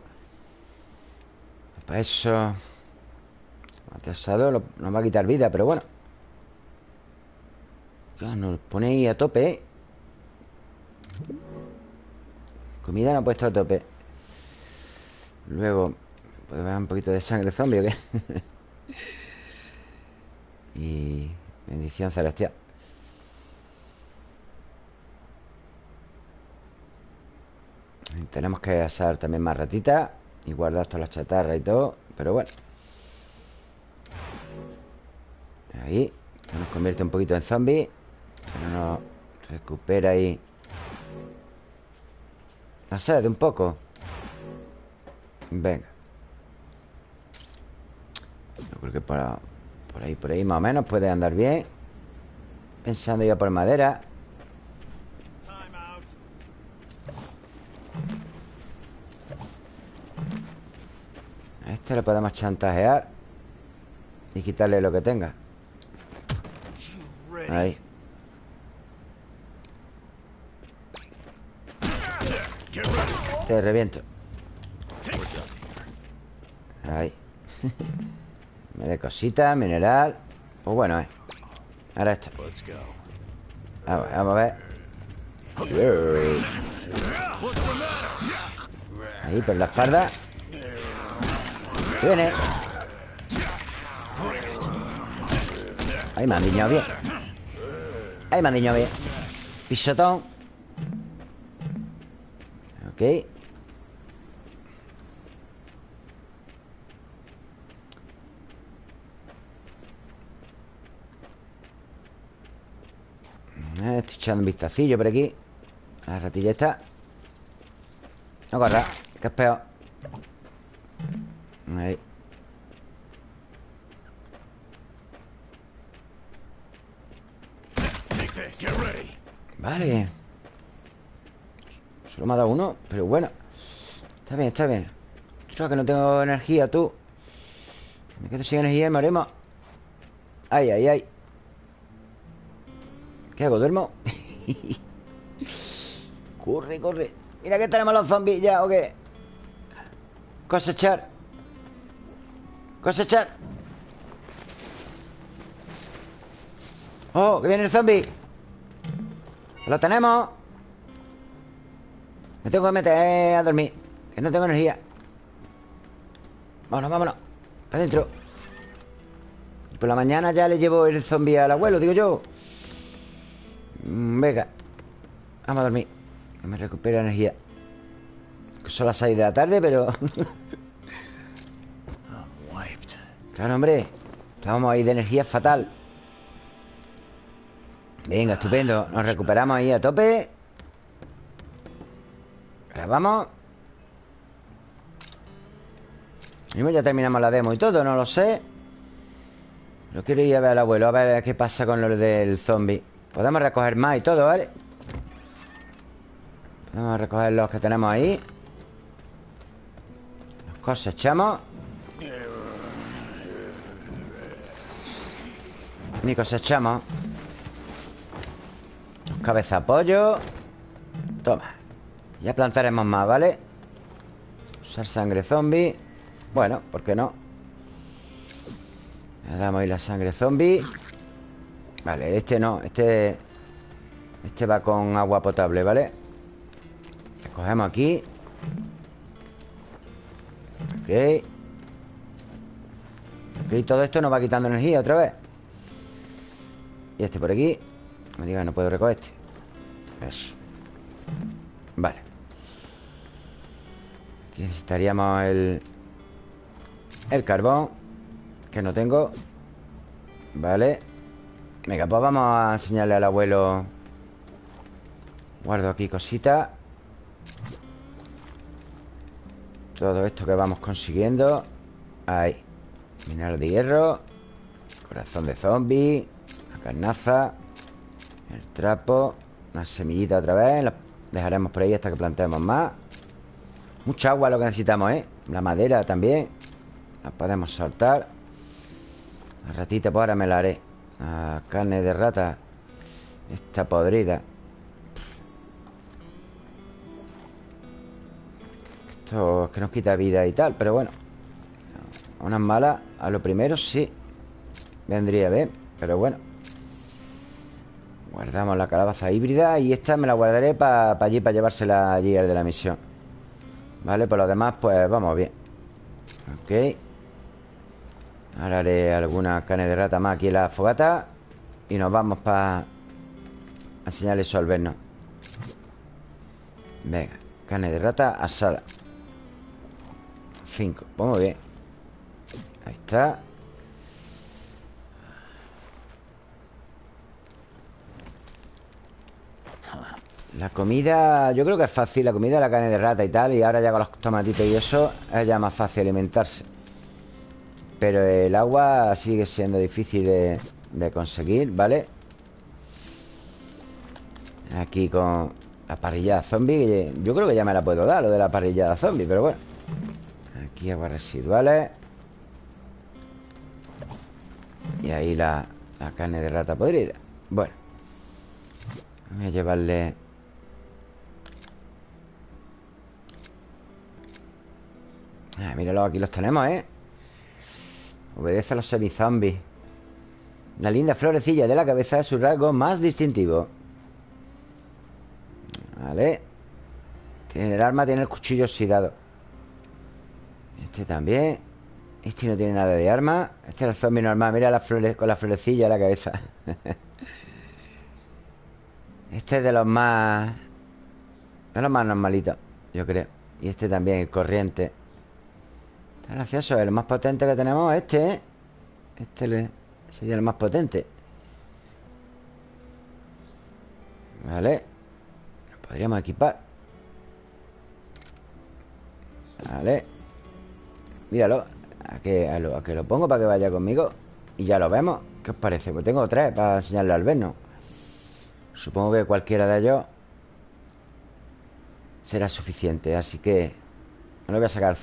Para eso Tomate asado nos va a quitar vida, pero bueno ya, nos ahí a tope ¿eh? Comida no ha puesto a tope. Luego ¿Puede ver un poquito de sangre zombie o qué? y... Bendición celestial. Tenemos que asar también más ratitas Y guardar todas las chatarras y todo Pero bueno. Ahí Esto nos convierte un poquito en zombie Pero nos recupera ahí La un poco. Venga. Yo creo que por, por ahí, por ahí más o menos puede andar bien. Pensando ya por madera. A este le podemos chantajear Y quitarle lo que tenga. Ahí Te reviento. Ahí. Me de cositas, mineral. Pues bueno, eh. Ahora esto. Vamos, vamos a ver. Ahí, por la espalda. Viene. Ahí me han diñado bien. Ahí me han diñado bien. Pisotón. Ok eh, Estoy echando un vistacillo por aquí. La ratilla está. No corra, que es peor. Ahí. Vale. Solo me ha dado uno, pero bueno. Está bien, está bien. Ostras, que no tengo energía, tú. Me quedo sin energía y morimos Ay, ay, ay ¿Qué hago? ¿Duermo? corre, corre. Mira que tenemos los zombies ya, ¿o qué? Cosechar. Cosechar. Oh, que viene el zombie. Lo tenemos. Me tengo que meter a dormir Que no tengo energía. Vámonos, vámonos. Para adentro por la mañana ya le llevo el zombie al abuelo, digo yo Venga Vamos a dormir. Que me recupere energía. Son las 6 de la tarde, pero... claro, hombre Estábamos ahí de energía fatal. Venga, estupendo Nos recuperamos ahí a tope. Grabamos Mismo ya terminamos la demo y todo, no lo sé. Lo quiero ir a ver al abuelo A ver qué pasa con lo del zombie Podemos recoger más y todo, ¿vale? Podemos recoger los que tenemos ahí. Los cosechamos. Ni cosechamos. Cabeza pollo Toma. Ya plantaremos más, ¿vale? Usar sangre zombie. Bueno, ¿por qué no? Le damos ahí la sangre zombie Vale, este no Este Este va con agua potable, ¿vale? cogemos aquí. Ok. Ok, todo esto nos va quitando energía otra vez. Y este por aquí. Me diga, no puedo recoger este. Eso. Vale. Aquí necesitaríamos el El carbón Que no tengo. Vale Venga, pues vamos a enseñarle al abuelo. Guardo aquí cositas Todo esto que vamos consiguiendo. Ahí. Mineral de hierro. Corazón de zombie. La carnaza. El trapo. Una semillita otra vez. La dejaremos por ahí hasta que plantemos más. Mucha agua lo que necesitamos, ¿eh? La madera también. La podemos soltar. La ratita pues ahora me la haré La carne de rata Está podrida. Esto es que nos quita vida y tal Pero bueno. Unas malas A lo primero sí. Vendría bien Pero bueno. Guardamos la calabaza híbrida Y esta me la guardaré para allí, para llevársela allí al de la misión. Vale, por lo demás, pues vamos bien. Ok Ahora haré alguna carne de rata más aquí en la fogata Y nos vamos para enseñarle eso al vernos Venga, carne de rata asada. 5, pues muy bien. Ahí está. La comida, yo creo que es fácil La comida, la carne de rata y tal Y ahora ya con los tomatitos y eso Es ya más fácil alimentarse Pero el agua sigue siendo difícil de, conseguir, ¿vale? Aquí con la parrillada zombie Yo creo que ya me la puedo dar Lo de la parrillada zombie, pero bueno Aquí aguas residuales Y ahí la, carne de rata podrida Bueno Voy a llevarle Ah, míralo, aquí los tenemos, ¿eh? Obedece a los semizombies La linda florecilla de la cabeza es su rasgo más distintivo. Vale. Tiene el arma, tiene el cuchillo oxidado. Este también. Este no tiene nada de arma. Este es el zombie normal. Mira con la florecilla en la cabeza. Este es de los más De los más normalitos Yo creo. Y este también, el corriente Gracioso, el más potente que tenemos este, ¿eh? Este sería el más potente. Vale. Lo podríamos equipar. Vale. Míralo a que, a, lo, que lo pongo para que vaya conmigo Y ya lo vemos. ¿Qué os parece? Pues tengo tres para enseñarle al verno Supongo que cualquiera de ellos será suficiente Así que no le voy a sacar al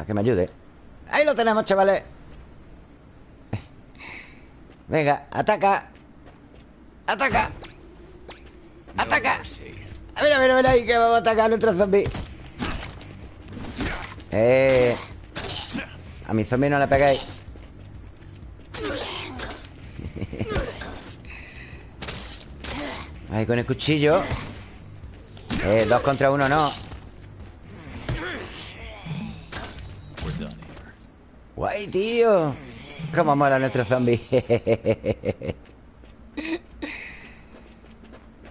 Para que me ayude. Ahí lo tenemos, chavales. Venga, ataca. Ataca. Ataca. A ver, a ver, a ver ahí que vamos a atacar a nuestro zombie Eh A mi zombie no le pegáis Ahí con el cuchillo. Eh, dos contra uno no Guay, tío. Cómo mola nuestro zombie.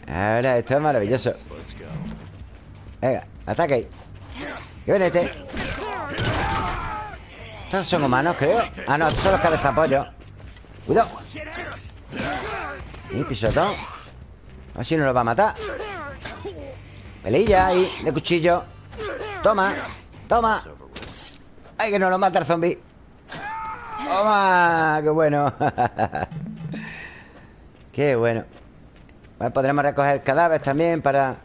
Ahora, esto es maravilloso. Venga, ataque ¿Qué viene este? Estos son humanos, creo. Ah, no, estos son los cabezapollos. Cuidado. Y pisotón. A ver si no lo va a matar. Pelilla ahí, de cuchillo. Toma, toma. Ay, que no lo mata el zombie ¡Toma! ¡Qué bueno! ¡Qué bueno! podremos recoger cadáveres también para...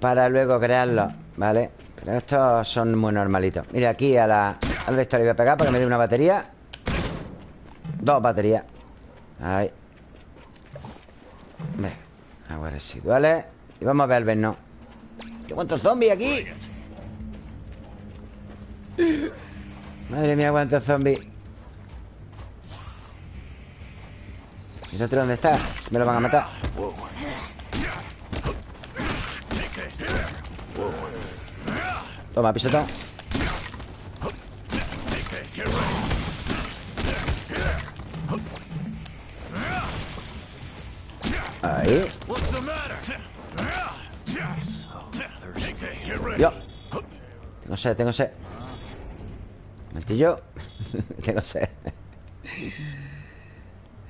Para luego crearlos, ¿vale? Pero estos son muy normalitos Mira, aquí a la... Al de le voy a pegar para me dé una batería Dos baterías Ahí Venga, aguas residuales Y vamos a ver el verno ¿Qué cuántos zombies aquí? Madre mía, cuántos zombies. ¿Y el dónde está? Me lo van a matar. Toma, pisotón. Ahí. Yo. Tengo sed, tengo sed Martillo Tengo sed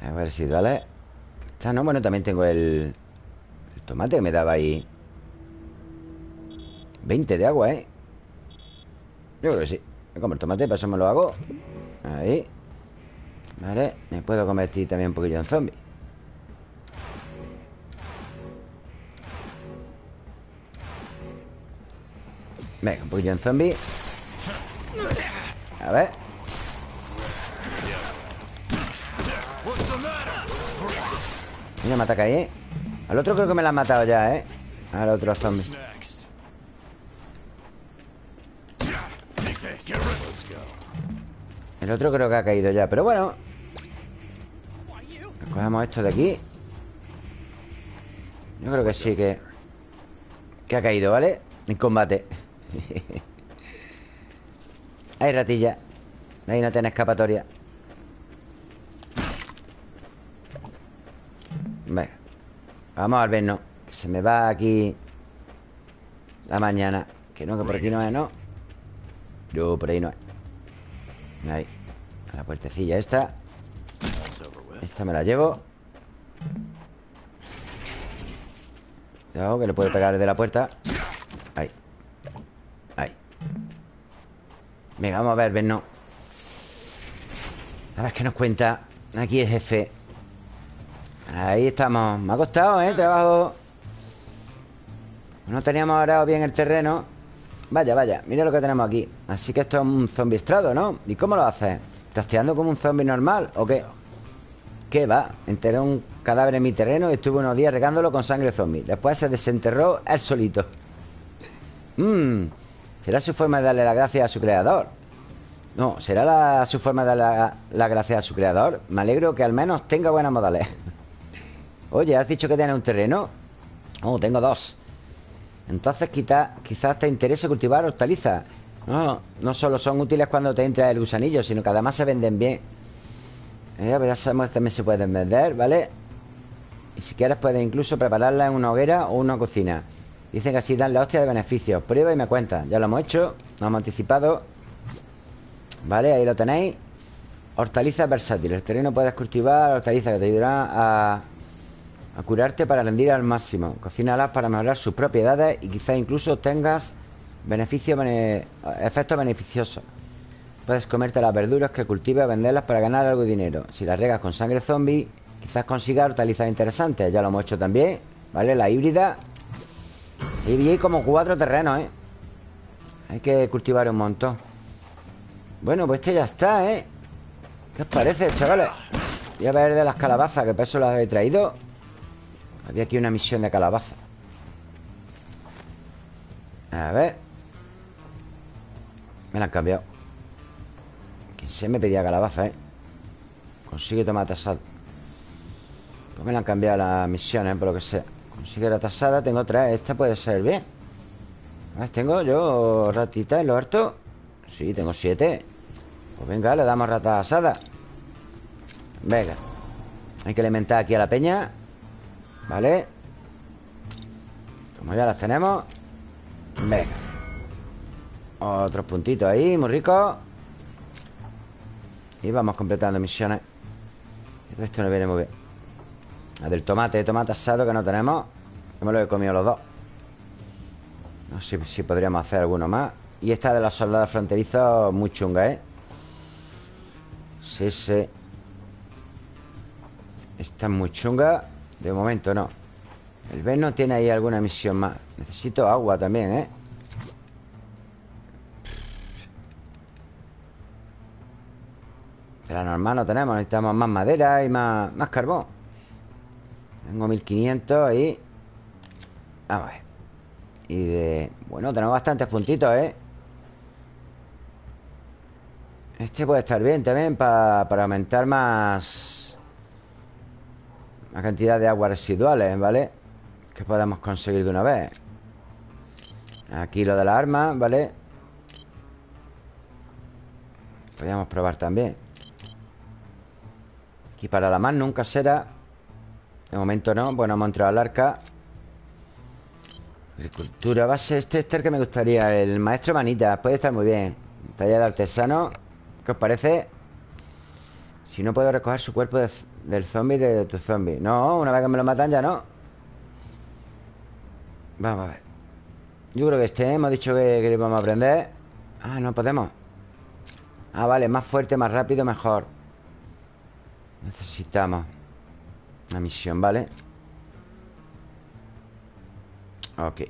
A ver si vale Está, no, bueno, también tengo el tomate que me daba ahí. 20 de agua, ¿eh? Yo creo que sí. Me como el tomate, para lo hago. Ahí. Vale, me puedo convertir también un poquillo en zombie. Venga, un poquillo en zombie A ver Mira, me ataca ahí, ¿eh? Al otro creo que me lo han matado ya, ¿eh? Al otro zombie El otro creo que ha caído ya Pero bueno Cogemos esto de aquí Yo creo que sí que Que ha caído, ¿vale? En combate Hay ratilla. Ahí no tiene escapatoria. Venga Vamos al vernos Que se me va aquí La mañana. Que no, que por aquí no es, ¿no? Yo, por ahí no es. Ahí A la puertecilla esta. Esta me la llevo. Cuidado que le puede pegar desde la puerta. Ahí. Ahí Venga, vamos a ver, ven, no A ver qué nos cuenta Aquí el jefe Ahí estamos Me ha costado, ¿eh? Trabajo No teníamos ahora bien el terreno Vaya, vaya, mira lo que tenemos aquí Así que esto es un zombie estrado, ¿no? ¿Y cómo lo haces? ¿Tasteando como un zombie normal o qué? ¿Qué va? Enterré un cadáver en mi terreno y estuve unos días regándolo con sangre zombie Después se desenterró él solito Mmm ¿Será su forma de darle la gracia a su creador? No, ¿será la, su forma de darle la, la gracia a su creador? Me alegro que al menos tenga buenas modales Oye, ¿has dicho que tienes un terreno? Oh, tengo dos Entonces quizás te interese cultivar hortalizas No, no solo son útiles cuando te entra el gusanillo Sino que además se venden bien ya sabemos que también se pueden vender, ¿vale? Y si quieres puedes incluso prepararla en una hoguera o una cocina Dicen que así dan la hostia de beneficios Prueba y me cuenta. Ya lo hemos hecho Nos hemos anticipado. Vale, ahí lo tenéis. Hortalizas versátiles El terreno puedes cultivar hortalizas que te ayudarán a, curarte para rendir al máximo. Cocínalas para mejorar sus propiedades Y quizás incluso tengas beneficios, efectos beneficiosos. Puedes comerte las verduras que cultivas venderlas para ganar algo de dinero. Si las regas con sangre zombie Quizás consigas hortalizas interesantes. Ya lo hemos hecho también ¿Vale? La híbrida Y vi como cuatro terrenos, ¿eh? Hay que cultivar un montón Bueno, pues este ya está, ¿eh? ¿Qué os parece, chavales? Voy a ver de las calabazas Que para eso las he traído Había aquí una misión de calabaza A ver Me la han cambiado Que se me pedía calabaza, ¿eh? Consigue tomate asado Pues me la han cambiado las misiones, por lo que sea Consigue la tasada, tengo tres Esta puede ser bien. ¿Tengo yo ratita en lo harto? Sí, tengo siete. Pues venga, le damos rata asada. Venga. Hay que alimentar aquí a la peña. Vale. Como ya las tenemos. Venga. Otros puntitos ahí, muy rico. Y vamos completando misiones. Esto no viene muy bien. La del tomate, tomate asado que no tenemos Que me lo he comido los dos. No sé si podríamos hacer alguno más. Y esta de los soldados fronterizos Muy chunga, ¿eh? Sí, sí. Esta es muy chunga. De momento no. El Ben no tiene ahí alguna misión más. Necesito agua también, ¿eh? La normal no tenemos. Necesitamos más madera y más, más carbón. Tengo 1500 ahí Vamos a ver y de... Bueno, tenemos bastantes puntitos, ¿eh? Este puede estar bien también para, aumentar más... La cantidad de aguas residuales, ¿vale? Que podamos conseguir de una vez Aquí lo de la arma, ¿vale? Podríamos probar también Aquí para la más nunca será De momento no Bueno, hemos entrado al arca Agricultura base Este es el que me gustaría El maestro manita Puede estar muy bien. Talla de artesano ¿Qué os parece? Si no puedo recoger su cuerpo del zombie de tu zombie. No, una vez que me lo matan ya no. Vamos a ver. Yo creo que este Hemos dicho que, que vamos a aprender. Ah, no podemos. Ah, vale Más fuerte, más rápido, mejor. Necesitamos Una misión, ¿vale? Ok.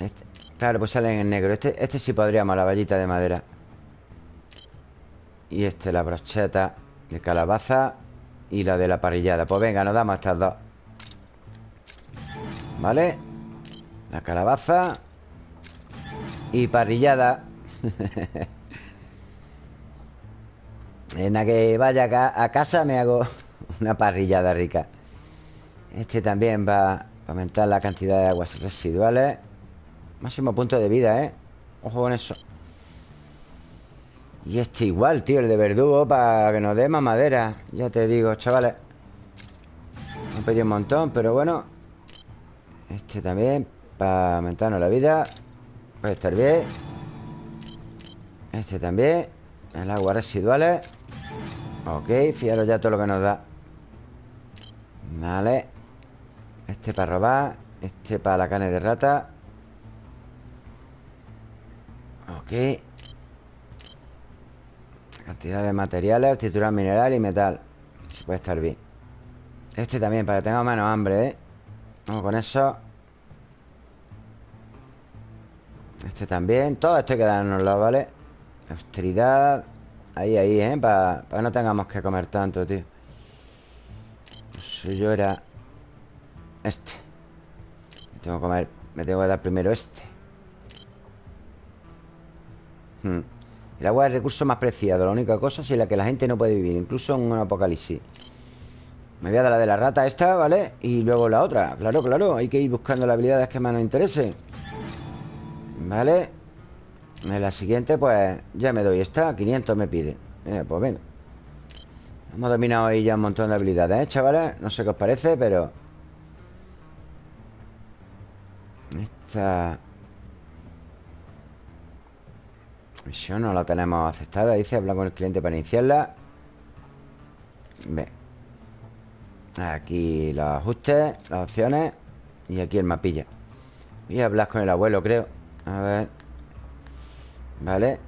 Este, Claro, pues salen en negro. Este, este sí podríamos, la vallita de madera. Y este, la brocheta De calabaza Y la de la parrillada. Pues venga, nos damos estas dos. ¿Vale? La calabaza Y parrillada. En la que vaya a casa me hago una parrillada rica. Este también va aumentar la cantidad de aguas residuales. Máximo punto de vida, ¿eh? Ojo con eso. Y este igual, tío, el de verdugo Para que nos dé más madera. Ya te digo, chavales. Me he pedido un montón, pero bueno. Este también Para aumentarnos la vida. Puede estar bien. Este también El agua residuales. Ok, fijaros ya todo lo que nos da. Vale este para robar Este para la carne de rata. Ok. Cantidad de materiales Titular mineral y metal. Si puede estar bien Este también, para que tengamos menos hambre, ¿eh? Vamos con eso. Este también. Todo esto hay que dárnoslo, ¿vale? Austeridad. Ahí, ahí, ¿eh? Para, para que no tengamos que comer tanto, tío. Lo suyo era este tengo que comer Me tengo que dar primero este hmm. El agua es el recurso más preciado La única cosa sin la que la gente no puede vivir Incluso en un apocalipsis Me voy a dar la de la rata esta, ¿vale? Y luego la otra Claro, claro Hay que ir buscando las habilidades que más nos interesen ¿Vale? En la siguiente, pues Ya me doy esta 500 me pide eh, Pues venga Hemos dominado ahí ya un montón de habilidades, ¿eh, chavales? No sé qué os parece, pero... Esta misión no la tenemos aceptada. Dice hablar con el cliente para iniciarla. Ve. Aquí los ajustes, las opciones. Y aquí el mapilla. Voy a hablar con el abuelo, creo. A ver. Vale.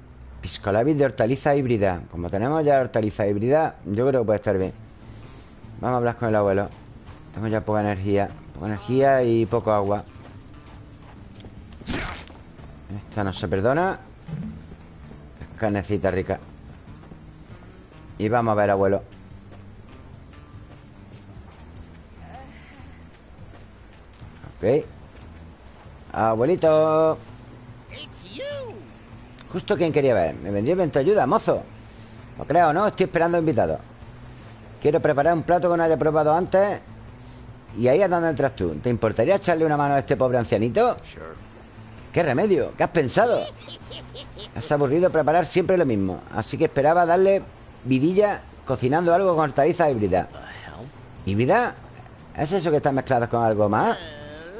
Piscolabis de hortaliza híbrida. Como tenemos ya hortaliza híbrida, yo creo que puede estar bien. Vamos a hablar con el abuelo. Tengo ya poca energía. Poca energía y poco agua. Esta no se perdona. Es carnecita rica. Y vamos a ver, abuelo. Ok. Abuelito. Justo quien quería ver. Me vendría bien tu ayuda, mozo. Lo creo, ¿no? Estoy esperando invitados Quiero preparar un plato que no haya probado antes. Y ahí es donde entras tú. ¿Te importaría echarle una mano a este pobre ancianito? ¿Qué remedio? ¿Qué has pensado? Has aburrido preparar siempre lo mismo Así que esperaba darle vidilla Cocinando algo con hortaliza híbrida ¿Híbrida? ¿Es eso que está mezclado con algo más?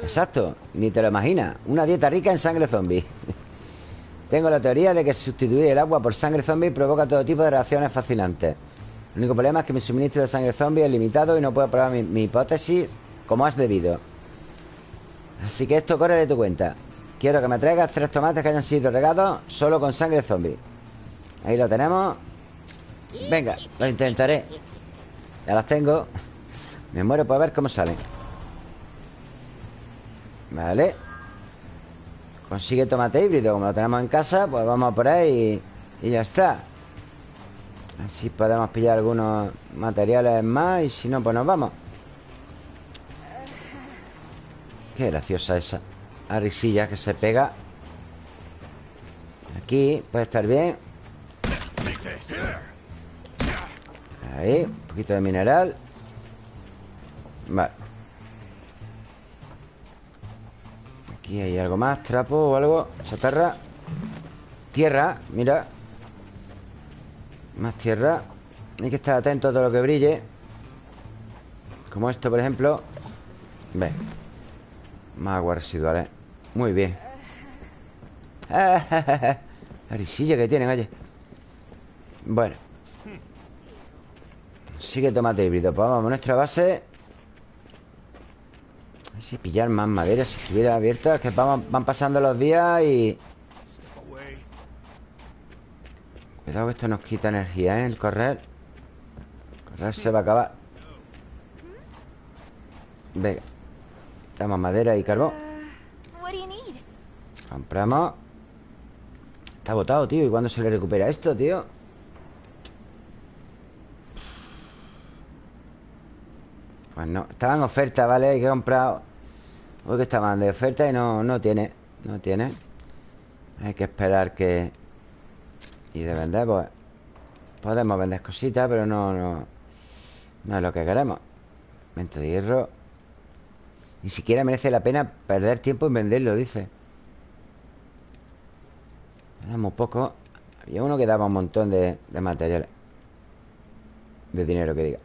Exacto, ni te lo imaginas Una dieta rica en sangre zombie Tengo la teoría de que sustituir el agua por sangre zombie Provoca todo tipo de reacciones fascinantes El único problema es que mi suministro de sangre zombie es limitado Y no puedo probar mi hipótesis como has debido Así que esto corre de tu cuenta Quiero que me traigas tres tomates que hayan sido regados Solo con sangre zombie. Ahí lo tenemos. Venga, lo intentaré. Ya las tengo. Me muero por ver cómo salen. Vale. Consigue tomate híbrido Como lo tenemos en casa Pues vamos por ahí y, y ya está. Así podemos pillar algunos materiales más Y si no, pues nos vamos. Qué graciosa esa La risilla que se pega. Aquí puede estar bien. Ahí, un poquito de mineral. Vale. Aquí hay algo más, trapo o algo Chatarra. Tierra, mira. Más tierra. Hay que estar atento a todo lo que brille. Como esto, por ejemplo. Ve. Más aguas residuales Muy bien. La risilla que tienen, oye Bueno. Sigue tomate híbrido Pues vamos a nuestra base. Si pillar más madera si estuviera abierta Es que van pasando los días y... Cuidado que esto nos quita energía, ¿eh? El correr. Correr se va a acabar. Venga. Estamos madera y carbón Compramos. Está botado, tío. ¿Y cuándo se le recupera esto, tío? Pues no. Estaba en oferta, ¿vale? Hay que comprar. Porque estaban de oferta y no, no tiene. No tiene. Hay que esperar que Y de vender, pues Podemos vender cositas, pero no No, no es lo que queremos. Mento de hierro Ni siquiera merece la pena perder tiempo en venderlo, dice. Damos poco. Había uno que daba un montón de, de material. De dinero que diga.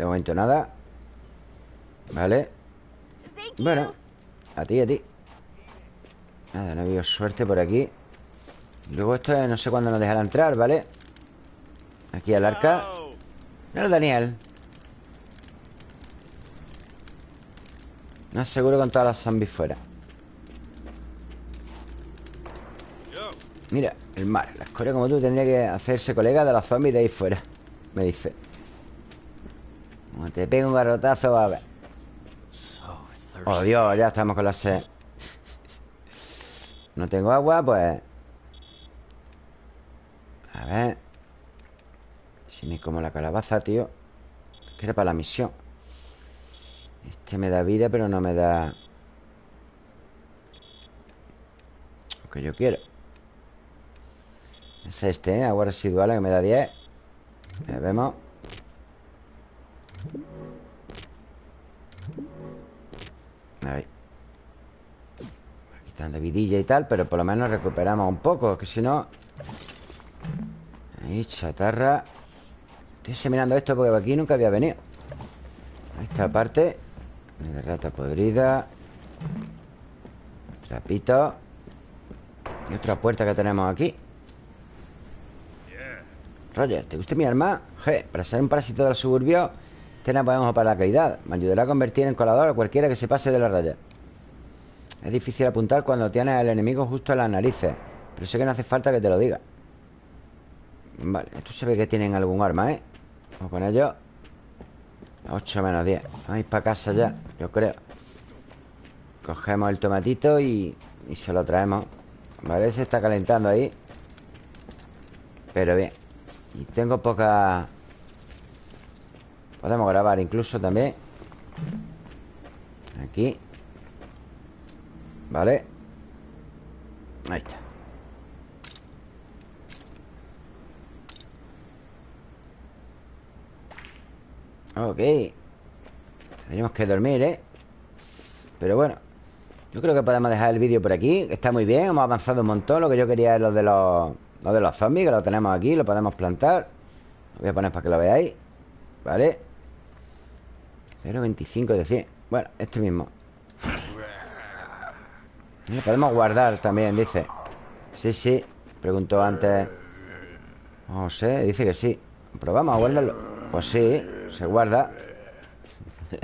De momento nada. Vale. Bueno A ti, a ti. Nada, no veo suerte por aquí. Luego esto no sé cuándo nos dejará entrar, ¿vale? Aquí al arca Mira Daniel. No aseguro con todas las zombies fuera. Mira, el mar La escoria como tú tendría que hacerse colega de los zombies de ahí fuera Me dice. Te pego un garrotazo, a ver. Oh, Dios, ya estamos con la sed. No tengo agua, pues. A ver Si me como la calabaza, tío. Que era para la misión. Este me da vida, pero no me da Lo que yo quiero. Es este, ¿eh? Agua residual que me da 10 Ya vemos. Ahí. De vidilla y tal Pero por lo menos recuperamos un poco Que si no. Ahí, chatarra Estoy examinando esto porque aquí nunca había venido. Esta parte De rata podrida Trapito Y otra puerta que tenemos aquí. Roger, ¿te gusta mi arma? Je, para ser un parásito del suburbio no podemos para la caída Me ayudará a convertir en colador a cualquiera que se pase de la raya. Es difícil apuntar cuando tienes al enemigo justo en las narices Pero sé que no hace falta que te lo diga. Vale, esto se ve que tienen algún arma, ¿eh? Vamos con ello 8 menos 10 Vamos a ir para casa ya, yo creo. Cogemos el tomatito y, y se lo traemos. Vale, se está calentando ahí. Pero bien. Y tengo poca... Podemos grabar incluso también. Aquí. Vale. Ahí está Ok. Tendríamos que dormir, ¿eh? Pero bueno Yo creo que podemos dejar el vídeo por aquí Está muy bien, hemos avanzado un montón. Lo que yo quería es lo de los, lo de los zombies Que lo tenemos aquí, lo podemos plantar. Lo voy a poner para que lo veáis Vale 0.25 de 100 Bueno, este mismo. Lo podemos guardar también, dice. Sí, sí Preguntó antes. No sé, dice que sí. Probamos a guardarlo. Pues sí, se guarda.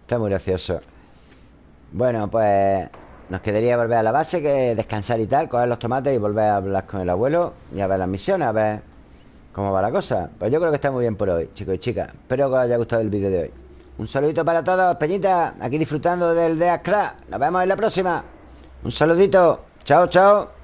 Está muy gracioso. Bueno, pues Nos quedaría volver a la base Que descansar y tal, coger los tomates Y volver a hablar con el abuelo Y a ver las misiones, a ver cómo va la cosa. Pues yo creo que está muy bien por hoy, chicos y chicas. Espero que os haya gustado el vídeo de hoy. Un saludito para todos, Peñita Aquí disfrutando del Death Nos vemos en la próxima. Un saludito. Chao, chao